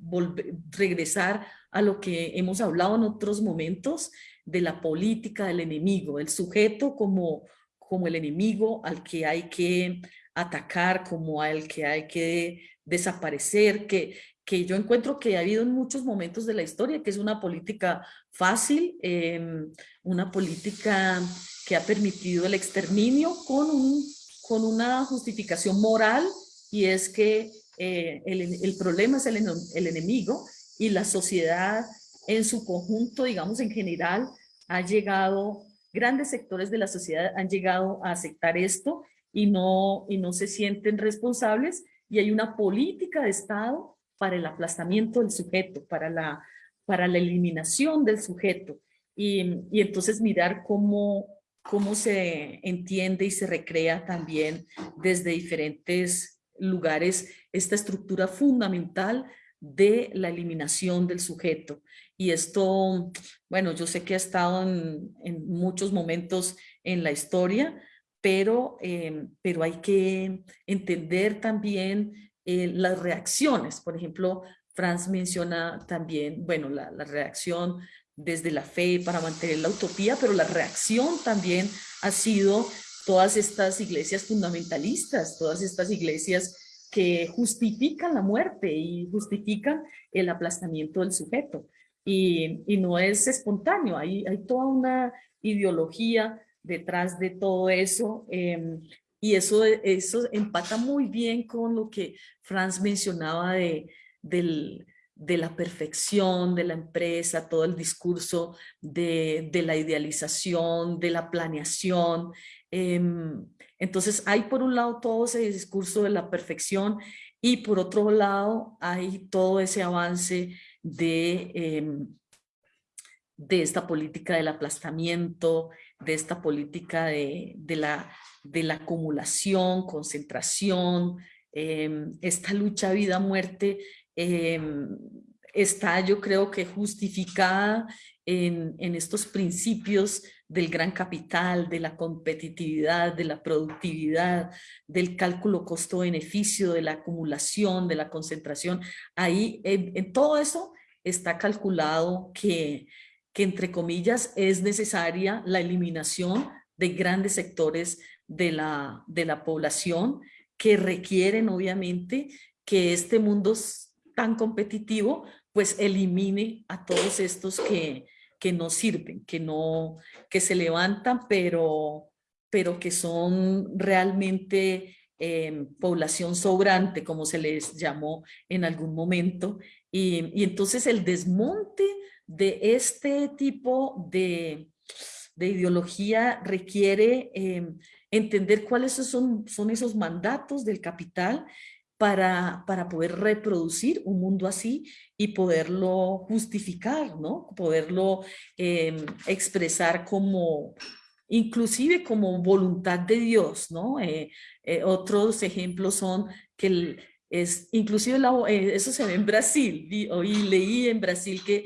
regresar a lo que hemos hablado en otros momentos de la política del enemigo, el sujeto como, como el enemigo al que hay que atacar, como al que hay que desaparecer, que, que yo encuentro que ha habido en muchos momentos de la historia, que es una política fácil, em, una política que ha permitido el exterminio con, un, con una justificación moral y es que eh, el, el, problema es el, el enemigo y la sociedad en su conjunto, digamos en general, ha llegado, grandes sectores de la sociedad han llegado a aceptar esto y no, y no se sienten responsables y hay una política de Estado para el aplastamiento del sujeto, para la, para la eliminación del sujeto. Y, y entonces mirar cómo, cómo se entiende y se recrea también desde diferentes lugares esta estructura fundamental de la eliminación del sujeto. Y esto, bueno, yo sé que ha estado en, muchos momentos en la historia, pero, eh, pero hay que entender también eh, las reacciones. Por ejemplo, Franz menciona también, bueno, la, reacción desde la fe para mantener la utopía, pero la reacción también ha sido todas estas iglesias fundamentalistas, todas estas iglesias que justifican la muerte y justifican el aplastamiento del sujeto. Y, no es espontáneo, hay, hay toda una ideología detrás de todo eso em, y eso, eso empata muy bien con lo que Franz mencionaba de, del, de la perfección de la empresa, todo el discurso de, la idealización, de la planeación. Em, entonces hay por un lado todo ese discurso de la perfección y por otro lado hay todo ese avance de, em, de esta política del aplastamiento, de esta política de, la, de la acumulación, concentración, em, esta lucha vida-muerte Em, está yo creo que justificada en, en, estos principios del gran capital, de la competitividad, de la productividad, del cálculo costo-beneficio, de la acumulación, de la concentración. Ahí en, todo eso está calculado que, que entre comillas es necesaria la eliminación de grandes sectores de la, de la población que requieren obviamente que este mundo tan competitivo, pues elimine a todos estos que, que no sirven, que, no, que se levantan, pero, pero que son realmente em, población sobrante, como se les llamó en algún momento. Y entonces el desmonte de este tipo de, de ideología requiere em, entender cuáles son, son esos mandatos del capital para, para poder reproducir un mundo así y poderlo justificar, ¿no? Poderlo em, expresar como, inclusive como voluntad de Dios, ¿no? Eh, eh, otros ejemplos son que es, inclusive eh, eso se ve en Brasil, y leí en Brasil que,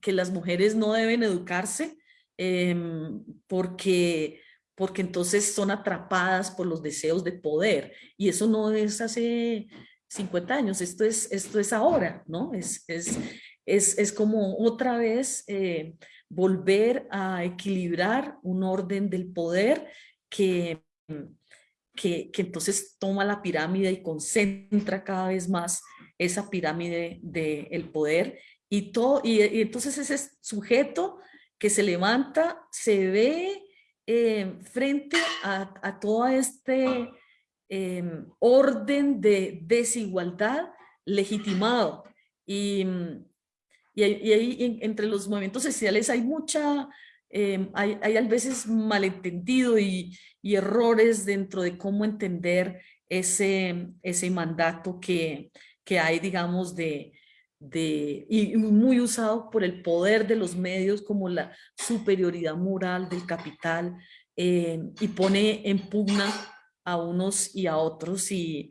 que, las mujeres no deben educarse em, porque, porque entonces son atrapadas por los deseos de poder. Y eso no es hace 50 años, esto es, esto es ahora, ¿no? Es, es, es, es como otra vez eh, volver a equilibrar un orden del poder que, que, que, entonces toma la pirámide y concentra cada vez más esa pirámide del el poder y, todo, y, entonces ese sujeto que se levanta se ve eh, frente a, a todo este em, orden de desigualdad legitimado. Y, y, ahí entre los movimientos sociales hay mucha, em, hay, hay, a veces malentendido y, y, errores dentro de cómo entender ese, ese mandato que, que hay, digamos, de, de, y muy usado por el poder de los medios como la superioridad moral del capital eh, y pone en pugna a unos y a otros y,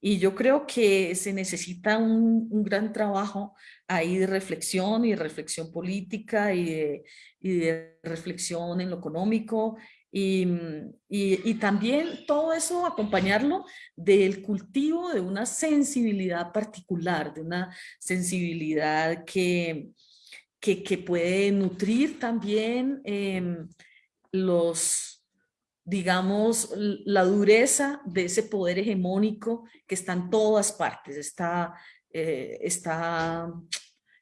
y yo creo que se necesita un, un, gran trabajo ahí de reflexión y reflexión política y de, y de reflexión en lo económico Mm, y, y, también todo eso acompañarlo del cultivo de una sensibilidad particular, de una sensibilidad que, que, que puede nutrir también eh, los, digamos, la dureza de ese poder hegemónico que está en todas partes, está, eh, está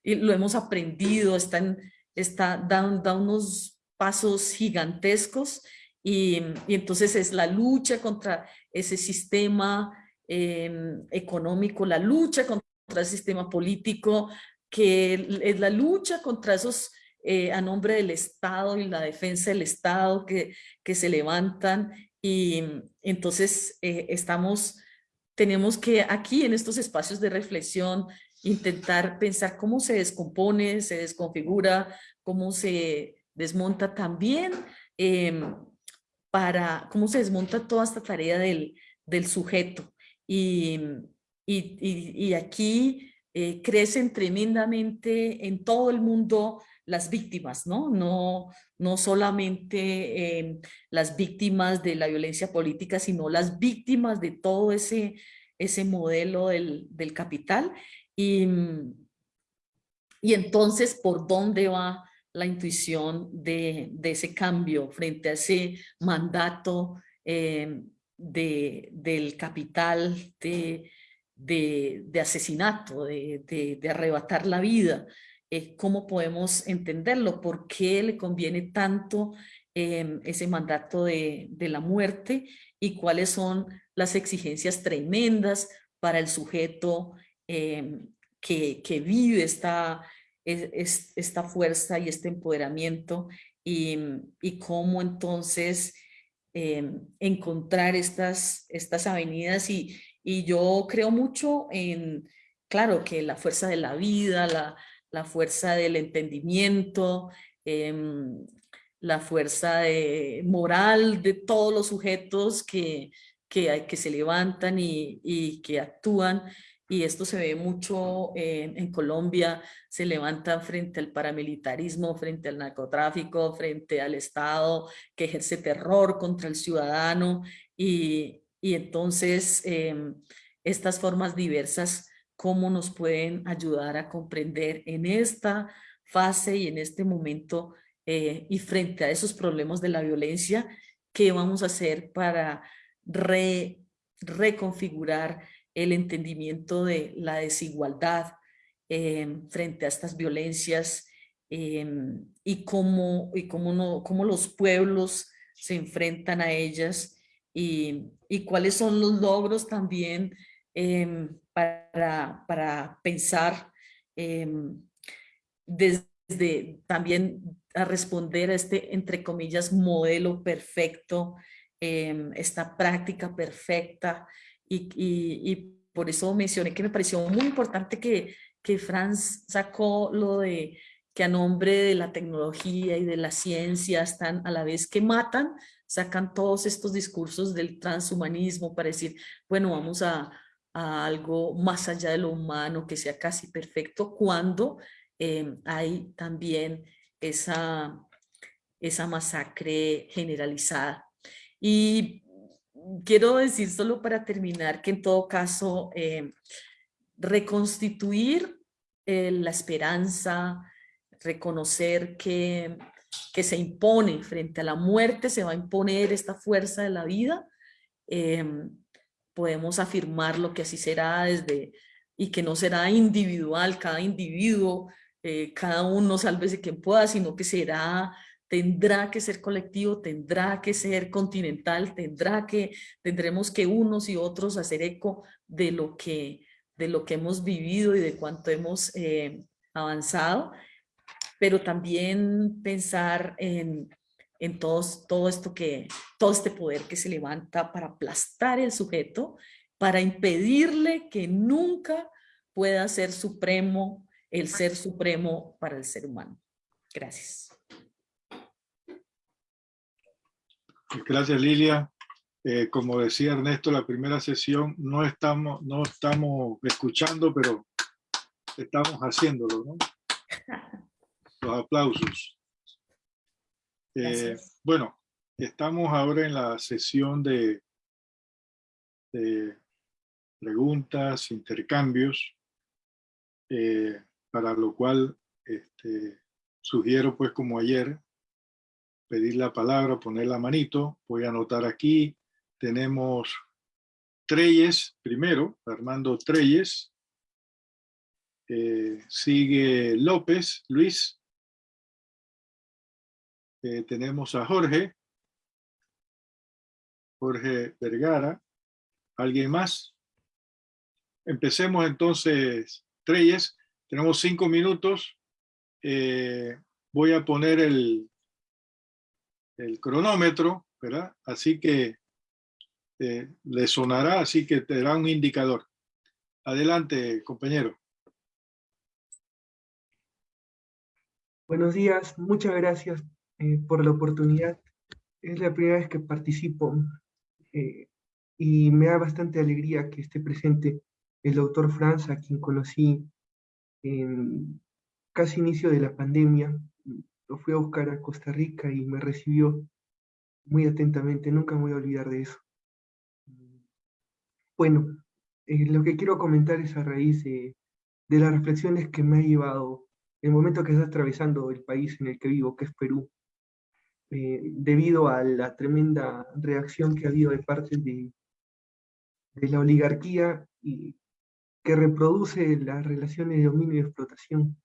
y lo hemos aprendido, está, en, está da, da unos pasos gigantescos y, entonces es la lucha contra ese sistema em, económico, la lucha contra el sistema político, que es la lucha contra esos eh, a nombre del Estado y la defensa del Estado que, que se levantan. Y entonces eh, estamos, tenemos que aquí en estos espacios de reflexión intentar pensar cómo se descompone, se desconfigura, cómo se desmonta también em, para cómo se desmonta toda esta tarea del, del sujeto. Y, y, y, aquí eh, crecen tremendamente en todo el mundo las víctimas, ¿no? No, no solamente eh, las víctimas de la violencia política, sino las víctimas de todo ese, ese modelo del, del capital. Y, y entonces, ¿por dónde va la intuición de, ese cambio frente a ese mandato eh, de, del capital de, asesinato, de, arrebatar la vida. Eh, ¿Cómo podemos entenderlo? ¿Por qué le conviene tanto eh, ese mandato de, la muerte? ¿Y cuáles son las exigencias tremendas para el sujeto que, que vive esta es, esta fuerza y este empoderamiento y, y cómo entonces em, encontrar estas, estas avenidas y, y yo creo mucho en, claro, que la fuerza de la vida, la, la fuerza del entendimiento, em, la fuerza de, moral de todos los sujetos que, que, que se levantan y, y que actúan y esto se ve mucho en Colombia, se levanta frente al paramilitarismo, frente al narcotráfico, frente al Estado que ejerce terror contra el ciudadano y, y entonces em, estas formas diversas, cómo nos pueden ayudar a comprender en esta fase y en este momento eh, y frente a esos problemas de la violencia, qué vamos a hacer para re, reconfigurar el entendimiento de la desigualdad em, frente a estas violencias em, y, cómo, y cómo, no, cómo los pueblos se enfrentan a ellas y, y cuáles son los logros también em, para, para, pensar desde también a responder a este, entre comillas, modelo perfecto, esta práctica perfecta y, por eso mencioné que me pareció muy importante que, que Franz sacó lo de que a nombre de la tecnología y de la ciencia están a la vez que matan, sacan todos estos discursos del transhumanismo para decir, bueno, vamos a, algo más allá de lo humano, que sea casi perfecto, cuando em, hay también esa, esa masacre generalizada. Y quiero decir solo para terminar que en todo caso eh, reconstituir eh, la esperanza, reconocer que, que se impone frente a la muerte, se va a imponer esta fuerza de la vida, em, podemos afirmar lo que así será desde y que no será individual, cada individuo, eh, cada uno sálvese quien pueda, sino que será tendrá que ser colectivo, tendrá que ser continental, tendrá que, tendremos que unos y otros hacer eco de lo que, de lo que hemos vivido y de cuánto hemos eh, avanzado, pero también pensar en, en todos, todo esto que, todo este poder que se levanta para aplastar el sujeto, para impedirle que nunca pueda ser supremo, el ser supremo para el ser humano. Gracias. Gracias, Lilia. Eh, como decía Ernesto, la primera sesión no estamos, no estamos escuchando, pero estamos haciéndolo, ¿no? Los aplausos. Eh, bueno, estamos ahora en la sesión de, de preguntas, intercambios, eh, para lo cual este, sugiero, pues como ayer, pedir la palabra, poner la manito. Voy a anotar aquí tenemos Treyes primero, Armando Treyes. Eh, sigue López, Luis. Eh, tenemos a Jorge. Jorge Vergara. ¿Alguien más? Empecemos entonces, Treyes. Tenemos cinco minutos. Eh, voy a poner el, el cronómetro, ¿verdad? Así que eh, le sonará, así que te dará un indicador. Adelante, compañero. Buenos días, muchas gracias eh, por la oportunidad. Es la primera vez que participo eh, y me da bastante alegría que esté presente el doctor Franz, a quien conocí en casi inicio de la pandemia. Lo fui a buscar a Costa Rica y me recibió muy atentamente, nunca me voy a olvidar de eso. Bueno, eh, lo que quiero comentar es a raíz de, las reflexiones que me ha llevado el momento que está atravesando el país en el que vivo, que es Perú, eh, debido a la tremenda reacción que ha habido de parte de, de la oligarquía y que reproduce las relaciones de dominio y explotación.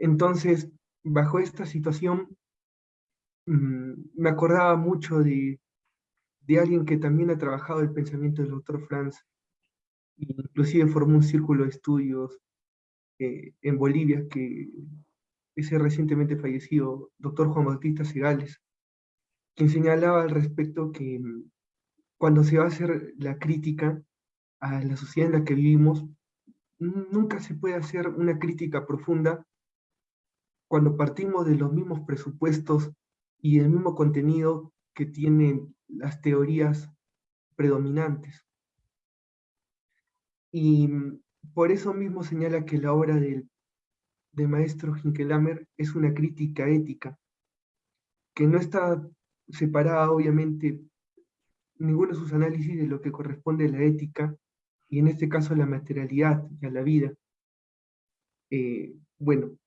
Entonces, bajo esta situación, mm, me acordaba mucho de, alguien que también ha trabajado el pensamiento del doctor Franz, inclusive formó un círculo de estudios eh, en Bolivia, que ese recientemente fallecido doctor Juan Bautista Segales, quien señalaba al respecto que mm, cuando se va a hacer la crítica a la sociedad en la que vivimos, nunca se puede hacer una crítica profunda cuando partimos de los mismos presupuestos y del mismo contenido que tienen las teorías predominantes. Y mm, por eso mismo señala que la obra del, maestro Hinkelamer es una crítica ética, que no está separada obviamente ninguno de sus análisis de lo que corresponde a la ética, y en este caso a la materialidad y a la vida. Eh, bueno,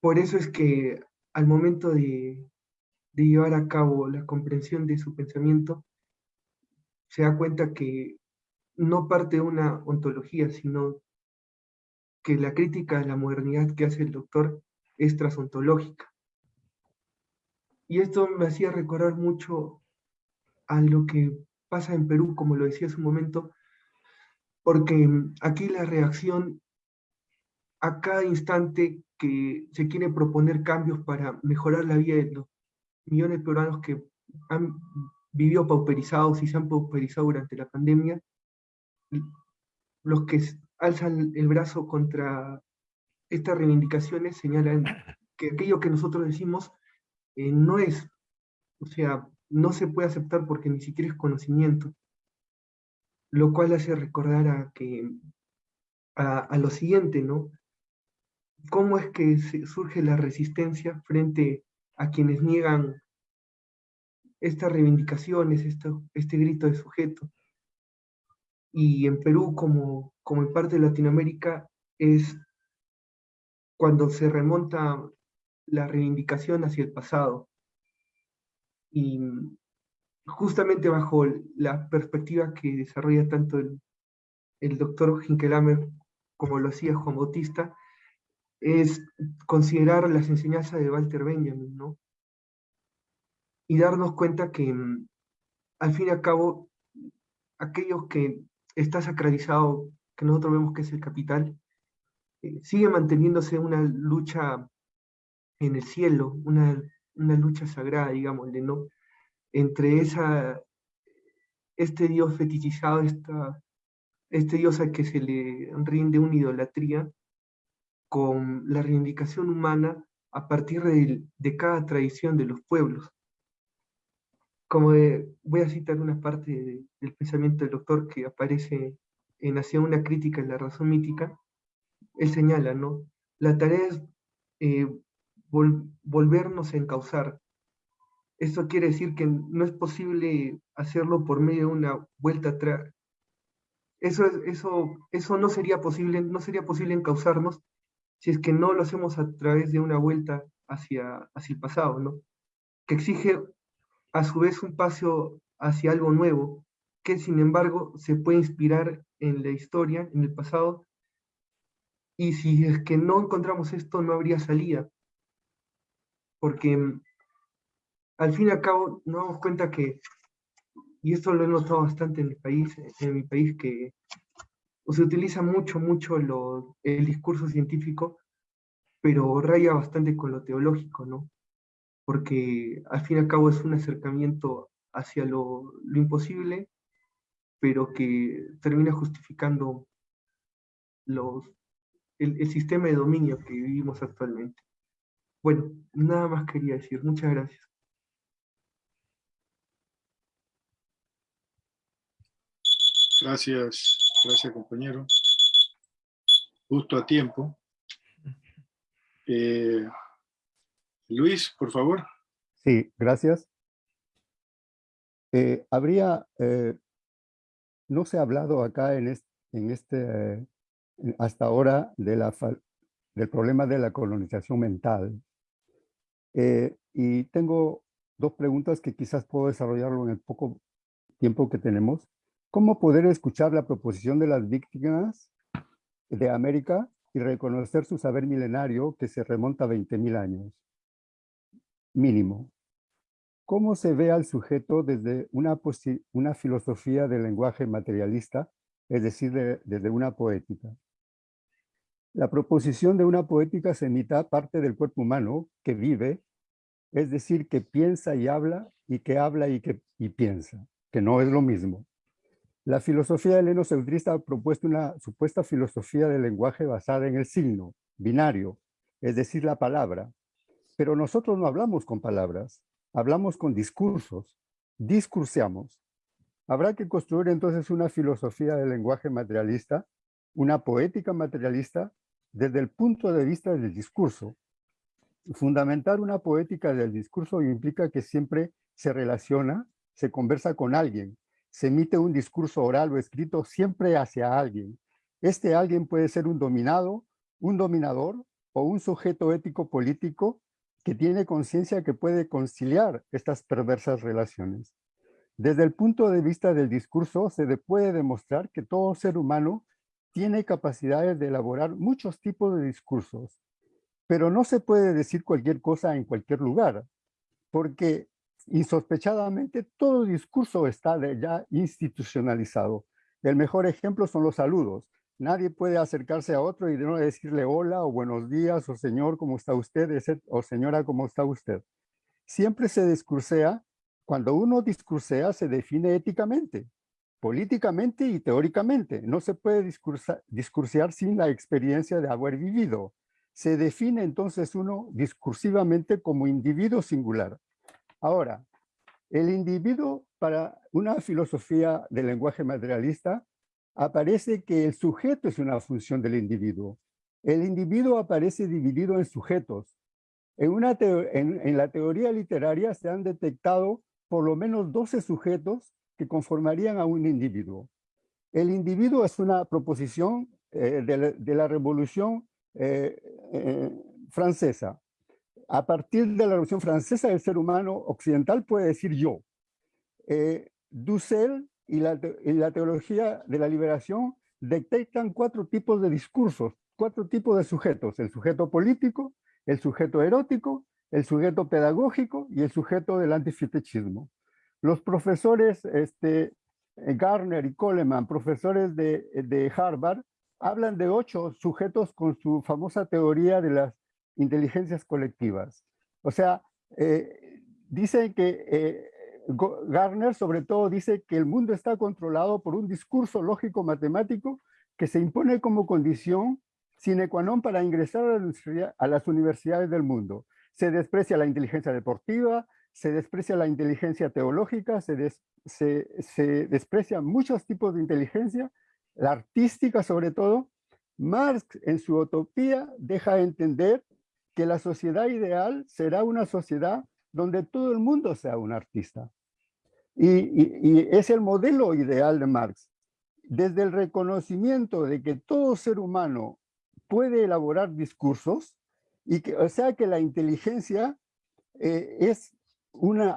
por eso es que al momento de, llevar a cabo la comprensión de su pensamiento, se da cuenta que no parte de una ontología, sino que la crítica a la modernidad que hace el doctor es transontológica. Y esto me hacía recordar mucho a lo que pasa en Perú, como lo decía hace un momento, porque aquí la reacción a cada instante que se quiere proponer cambios para mejorar la vida de los millones de peruanos que han vivido pauperizados y se han pauperizado durante la pandemia, los que alzan el brazo contra estas reivindicaciones señalan que aquello que nosotros decimos eh, no es, o sea, no se puede aceptar porque ni siquiera es conocimiento, lo cual hace recordar a que a, a lo siguiente, ¿no? ¿Cómo es que surge la resistencia frente a quienes niegan estas reivindicaciones, este grito de sujeto. Y en Perú, como, como en parte de Latinoamérica, es cuando se remonta la reivindicación hacia el pasado. Y justamente bajo la perspectiva que desarrolla tanto el, el doctor Hinkelamer como lo hacía Juan Bautista, es considerar las enseñanzas de Walter Benjamin, ¿no? Y darnos cuenta que, mm, al fin y al cabo, aquellos que está sacralizado, que nosotros vemos que es el capital, eh, sigue manteniéndose una lucha en el cielo, una, una lucha sagrada, digámosle, ¿no? Entre esa, este Dios fetichizado, esta, este Dios al que se le rinde una idolatría, con la reivindicación humana a partir de, de cada tradición de los pueblos. Como voy a citar una parte del pensamiento del doctor que aparece en Hacia una crítica en la razón mítica, él señala, ¿no? La tarea es eh, volvernos a encauzar. Esto quiere decir que no es posible hacerlo por medio de una vuelta atrás. Eso, eso, eso no sería posible, no sería posible encauzarnos si es que no lo hacemos a través de una vuelta hacia, hacia el pasado, ¿no? Que exige a su vez un paso hacia algo nuevo, que sin embargo se puede inspirar en la historia, en el pasado, y si es que no encontramos esto, no habría salida. Porque mm, al fin y al cabo nos damos cuenta que, y esto lo he notado bastante en mi país, en mi país, que se utiliza mucho, mucho el discurso científico, pero raya bastante con lo teológico, ¿no? Porque al fin y al cabo es un acercamiento hacia lo, imposible, pero que termina justificando los, el sistema de dominio que vivimos actualmente. Bueno, nada más quería decir. Muchas gracias. Gracias, gracias compañero. Justo a tiempo. Eh, Luis, por favor. Sí, gracias. Eh, habría, eh, no se ha hablado acá en este, hasta ahora del problema de la colonización mental. y tengo dos preguntas que quizás puedo desarrollarlo en el poco tiempo que tenemos. ¿Cómo poder escuchar la proposición de las víctimas de América y reconocer su saber milenario que se remonta a 20.000 años? Mínimo. ¿Cómo se ve al sujeto desde una, filosofía del lenguaje materialista, es decir, desde una poética? La proposición de una poética se emita parte del cuerpo humano que vive, es decir, que piensa y habla y que habla y que y piensa, que no es lo mismo. La filosofía heleno-centrista ha propuesto una supuesta filosofía del lenguaje basada en el signo, binario, es decir, la palabra. Pero nosotros no hablamos con palabras, hablamos con discursos, discurseamos. Habrá que construir entonces una filosofía del lenguaje materialista, una poética materialista, desde el punto de vista del discurso. Fundamentar una poética del discurso implica que siempre se relaciona, se conversa con alguien, se emite un discurso oral o escrito siempre hacia alguien. Este alguien puede ser un dominado, un dominador o un sujeto ético político que tiene conciencia que puede conciliar estas perversas relaciones. Desde el punto de vista del discurso, se puede demostrar que todo ser humano tiene capacidades de elaborar muchos tipos de discursos, pero no se puede decir cualquier cosa en cualquier lugar, porque insospechadamente todo discurso está ya institucionalizado. El mejor ejemplo son los saludos. Nadie puede acercarse a otro y no decirle hola o buenos días o señor, ¿cómo está usted? o señora, ¿cómo está usted? Siempre se discursea, cuando uno discursea se define éticamente, políticamente y teóricamente. No se puede discursear sin la experiencia de haber vivido. Se define entonces uno discursivamente como individuo singular. Ahora, el individuo para una filosofía del lenguaje materialista aparece que el sujeto es una función del individuo. El individuo aparece dividido en sujetos. En, la teoría literaria se han detectado por lo menos 12 sujetos que conformarían a un individuo. El individuo es una proposición eh, de, la, de, la, Revolución eh, eh, Francesa. A partir de la Revolución Francesa, el ser humano occidental puede decir yo. Dussel y la, teología de la liberación detectan cuatro tipos de discursos, cuatro tipos de sujetos, el sujeto político, el sujeto erótico, el sujeto pedagógico y el sujeto del antifetechismo. Los profesores este, Garner y Coleman, profesores de, de, Harvard, hablan de ocho sujetos con su famosa teoría de las inteligencias colectivas. O sea, eh, dicen que eh, Garner sobre todo dice que el mundo está controlado por un discurso lógico-matemático que se impone como condición sine qua non para ingresar a las universidades del mundo. Se desprecia la inteligencia deportiva, se desprecia la inteligencia teológica, se, des, se, se desprecian muchos tipos de inteligencia, la artística sobre todo. Marx en su utopía deja entender que la sociedad ideal será una sociedad donde todo el mundo sea un artista. Y, es el modelo ideal de Marx. Desde el reconocimiento de que todo ser humano puede elaborar discursos, y que, o sea que la inteligencia eh, es un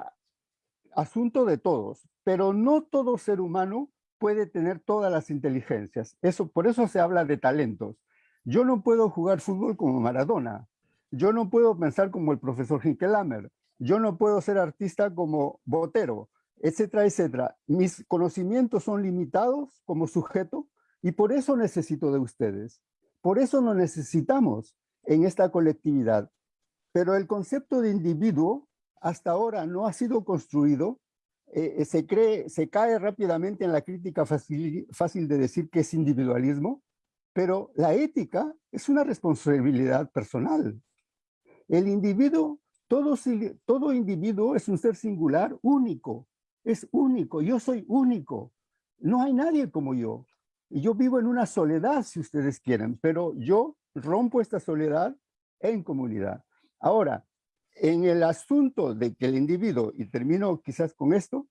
asunto de todos, pero no todo ser humano puede tener todas las inteligencias. Eso, por eso se habla de talentos. Yo no puedo jugar fútbol como Maradona. Yo no puedo pensar como el profesor Hinkelhammer. Yo no puedo ser artista como Botero, etcétera, etcétera. Mis conocimientos son limitados como sujeto y por eso necesito de ustedes. Por eso nos necesitamos en esta colectividad. Pero el concepto de individuo hasta ahora no ha sido construido, eh, eh, se, cree, se cae rápidamente en la crítica fácil, fácil de decir que es individualismo, pero la ética es una responsabilidad personal. El individuo, todo, individuo es un ser singular, único, es único, yo soy único, no hay nadie como yo. Y yo vivo en una soledad, si ustedes quieren, pero yo rompo esta soledad en comunidad. Ahora, en el asunto de que el individuo, y termino quizás con esto,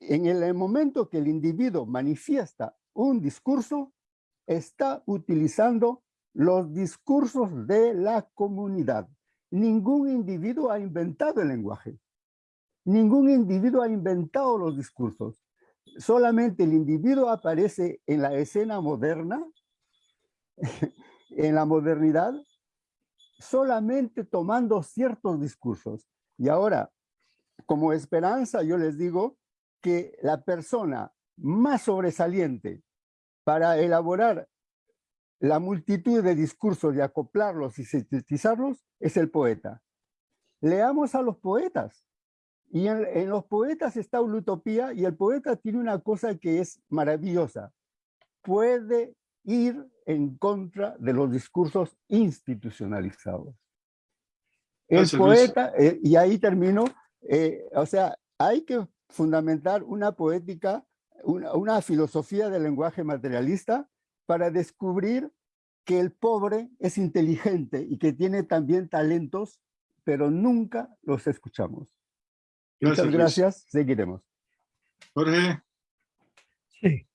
en el momento que el individuo manifiesta un discurso, está utilizando los discursos de la comunidad. Ningún individuo ha inventado el lenguaje. Ningún individuo ha inventado los discursos. Solamente el individuo aparece en la escena moderna, en la modernidad, solamente tomando ciertos discursos. Y ahora, como esperanza, yo les digo que la persona más sobresaliente para elaborar la multitud de discursos y acoplarlos y sintetizarlos es el poeta. Leamos a los poetas. Y en, en, los poetas está una utopía y el poeta tiene una cosa que es maravillosa. Puede ir en contra de los discursos institucionalizados. El poeta, eh, y ahí termino, eh, o sea, hay que fundamentar una poética, una, una filosofía del lenguaje materialista para descubrir que el pobre es inteligente y que tiene también talentos, pero nunca los escuchamos. Gracias, Muchas gracias, Luis. seguiremos. Jorge. Sí,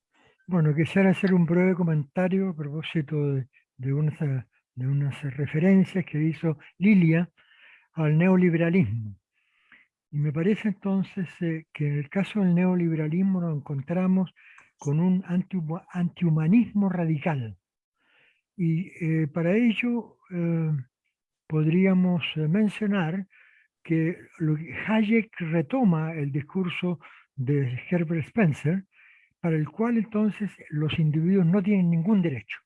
bueno, quisiera hacer un breve comentario a propósito de, de, unas, de unas referencias que hizo Lilia al neoliberalismo. Y me parece entonces eh, que en el caso del neoliberalismo nos encontramos con un anti, antihumanismo radical. Y eh, para ello eh, podríamos eh, mencionar que Hayek retoma el discurso de Herbert Spencer, para el cual entonces los individuos no tienen ningún derecho.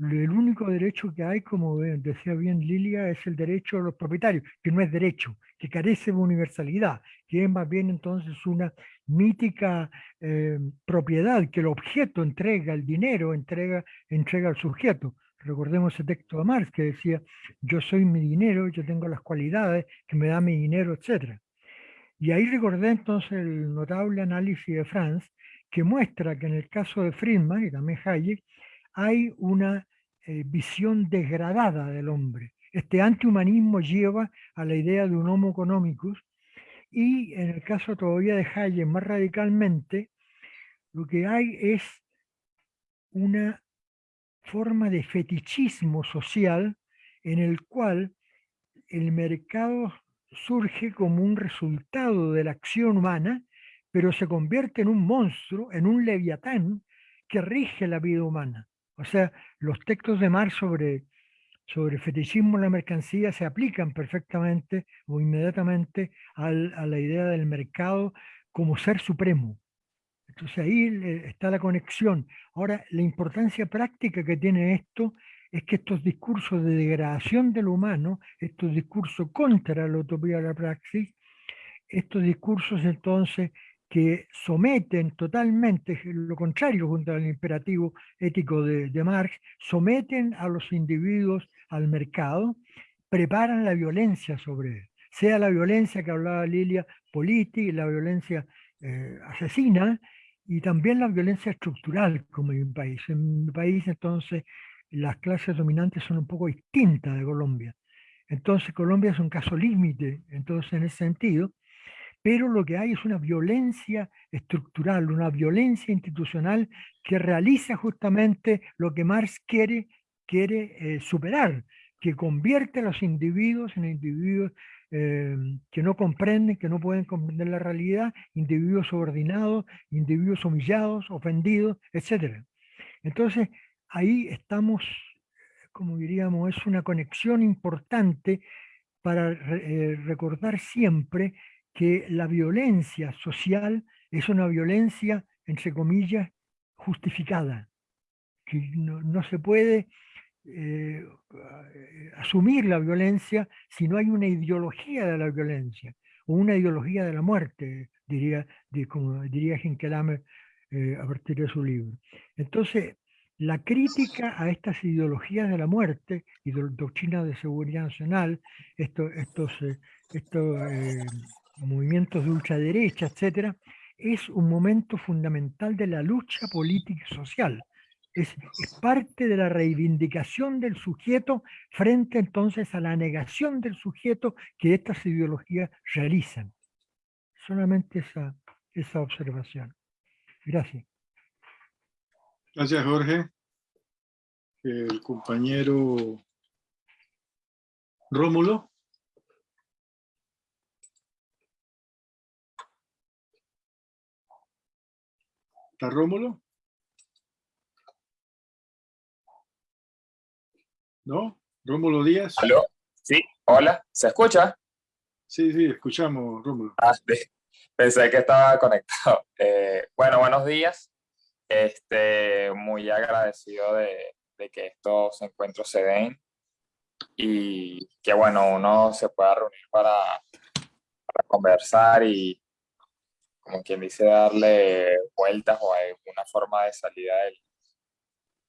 El único derecho que hay, como decía bien Lilia, es el derecho de los propietarios, que no es derecho, que carece de universalidad, que es más bien entonces una mítica eh, propiedad que el objeto entrega, el dinero entrega, entrega al sujeto. Recordemos ese texto de Marx que decía, yo soy mi dinero, yo tengo las cualidades que me da mi dinero, etc. Y ahí recordé entonces el notable análisis de Franz, que muestra que en el caso de Friedman y también Hayek, hay una eh, visión degradada del hombre. Este antihumanismo lleva a la idea de un homo economicus y en el caso todavía de Hayek más radicalmente, lo que hay es una forma de fetichismo social en el cual el mercado surge como un resultado de la acción humana, pero se convierte en un monstruo, en un leviatán que rige la vida humana. O sea, los textos de Marx sobre, sobre fetichismo en la mercancía se aplican perfectamente o inmediatamente a la idea del mercado como ser supremo. Entonces ahí está la conexión. Ahora, la importancia práctica que tiene esto es que estos discursos de degradación del humano, estos discursos contra la utopía de la praxis, estos discursos entonces que someten totalmente, lo contrario junto al imperativo ético de, de Marx, someten a los individuos al mercado, preparan la violencia sobre él, sea la violencia que hablaba Lilia política, la violencia eh, asesina, y también la violencia estructural, como en mi país. En mi país, entonces, las clases dominantes son un poco distintas de Colombia. Entonces Colombia es un caso límite, entonces en ese sentido, pero lo que hay es una violencia estructural, una violencia institucional que realiza justamente lo que Marx quiere, quiere eh, superar, que convierte a los individuos en individuos eh, que no comprenden, que no pueden comprender la realidad, individuos subordinados, individuos humillados, ofendidos, etc. Entonces, ahí estamos, como diríamos, es una conexión importante para eh, recordar siempre que la violencia social es una violencia, entre comillas, justificada, que no, se puede eh, asumir la violencia si no hay una ideología de la violencia, o una ideología de la muerte, diría, como diría Hinkelamer eh, a partir de su libro. Entonces, la crítica a estas ideologías de la muerte y de doctrina de seguridad nacional, estos, estos, eh, estos eh, movimientos de ultraderecha, etcétera, es un momento fundamental de la lucha política y social. Es, parte de la reivindicación del sujeto frente entonces a la negación del sujeto que estas ideologías realizan. Solamente esa, esa observación. Gracias. Gracias, Jorge. El compañero Rómulo. ¿Está Rómulo? ¿No? ¿Rómulo Díaz? ¿Aló? Sí, hola, ¿se escucha? Sí, sí, escuchamos, Rómulo. Ah, pensé que estaba conectado. Eh, bueno, buenos días. Este, muy agradecido de, que estos encuentros se den y que bueno, uno se pueda reunir para, conversar y como quien dice darle vueltas o alguna forma de salida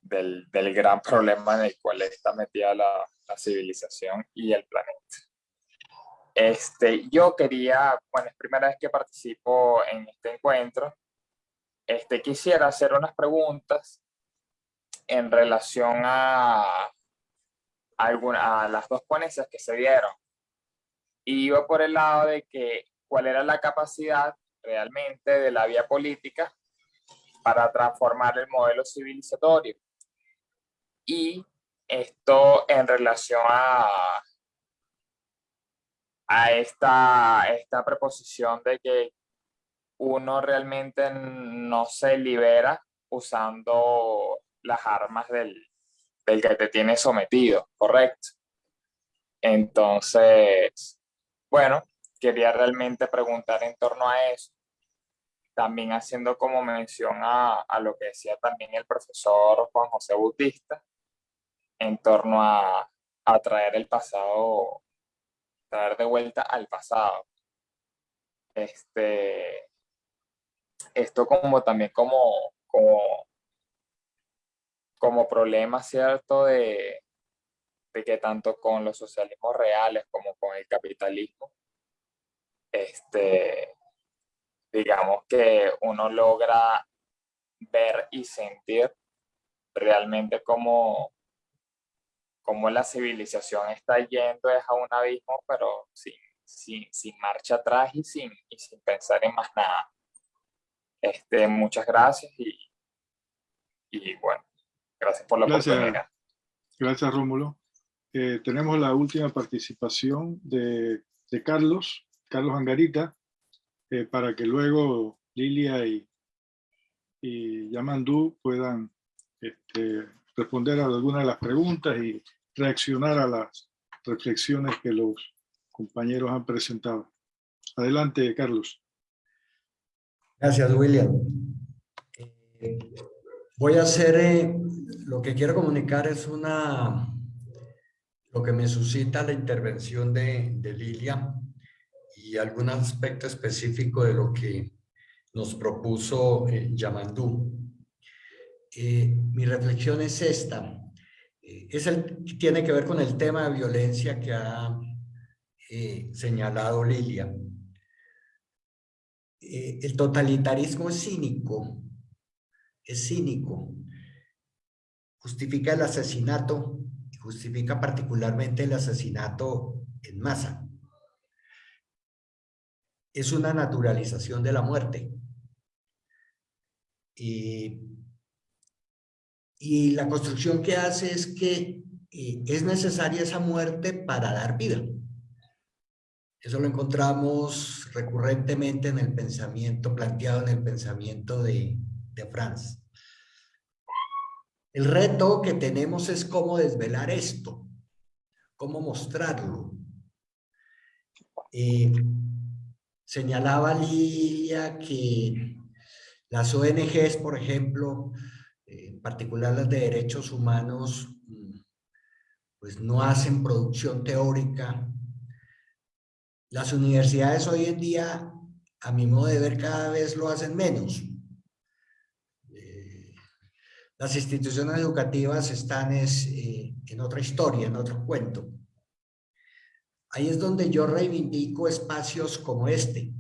del, del, gran problema en el cual está metida la, la civilización y el planeta. Este, yo quería, bueno, es primera vez que participo en este encuentro, este, quisiera hacer unas preguntas en relación a, alguna, a las dos ponencias que se dieron. Y iba por el lado de que cuál era la capacidad realmente de la vía política para transformar el modelo civilizatorio. Y esto en relación a, a esta, esta preposición de que uno realmente no se libera usando las armas del, del que te tiene sometido, ¿correcto? Entonces, bueno, quería realmente preguntar en torno a eso, también haciendo como mención a, a lo que decía también el profesor Juan José Bautista, en torno a, a traer el pasado, traer de vuelta al pasado. Este, esto como también como, como, como problema, ¿cierto? De, de que tanto con los socialismos reales como con el capitalismo, este, digamos que uno logra ver y sentir realmente cómo, cómo la civilización está yendo es a un abismo, pero sin, sin, sin marcha atrás y sin, y sin pensar en más nada. Este, muchas gracias y, y bueno, gracias por la Gracias. oportunidad. Gracias, Rómulo. Eh, tenemos la última participación de, de Carlos, Carlos Angarita, eh, para que luego Lilia y, Yamandú puedan este, responder a algunas de las preguntas y reaccionar a las reflexiones que los compañeros han presentado. Adelante, Carlos. Gracias, William. Eh, voy a hacer, eh, lo que quiero comunicar es una, lo que me suscita la intervención de Lilia y algún aspecto específico de lo que nos propuso eh, Yamandú. Eh, mi reflexión es esta. Eh, es el, tiene que ver con el tema de violencia que ha señalado Lilia. El totalitarismo es cínico, es cínico. Justifica el asesinato justifica particularmente el asesinato en masa. Es una naturalización de la muerte. Y, la construcción que hace es que eh, es necesaria esa muerte para dar vida. Eso lo encontramos recurrentemente en el pensamiento, planteado en el pensamiento de, de Franz. El reto que tenemos es cómo desvelar esto, cómo mostrarlo. Eh, señalaba Lilia que las ONGs, por ejemplo, en particular las de derechos humanos, pues no hacen producción teórica. Las universidades hoy en día, a mi modo de ver, cada vez lo hacen menos. Eh, las instituciones educativas están es, eh, en otra historia, en otro cuento. Ahí es donde yo reivindico espacios como este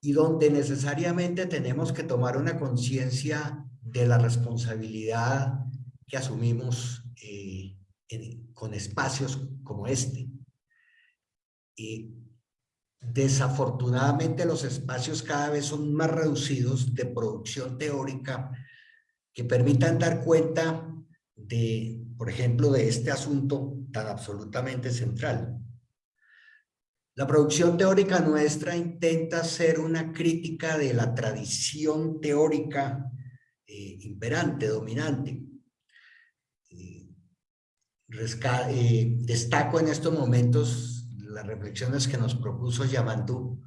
y donde necesariamente tenemos que tomar una conciencia de la responsabilidad que asumimos eh, con espacios como este. Desafortunadamente los espacios cada vez son más reducidos de producción teórica que permitan dar cuenta de, por ejemplo, de este asunto tan absolutamente central. La producción teórica nuestra intenta ser una crítica de la tradición teórica eh, imperante, dominante. Eh, eh, destaco en estos momentos las reflexiones que nos propuso Yamandú,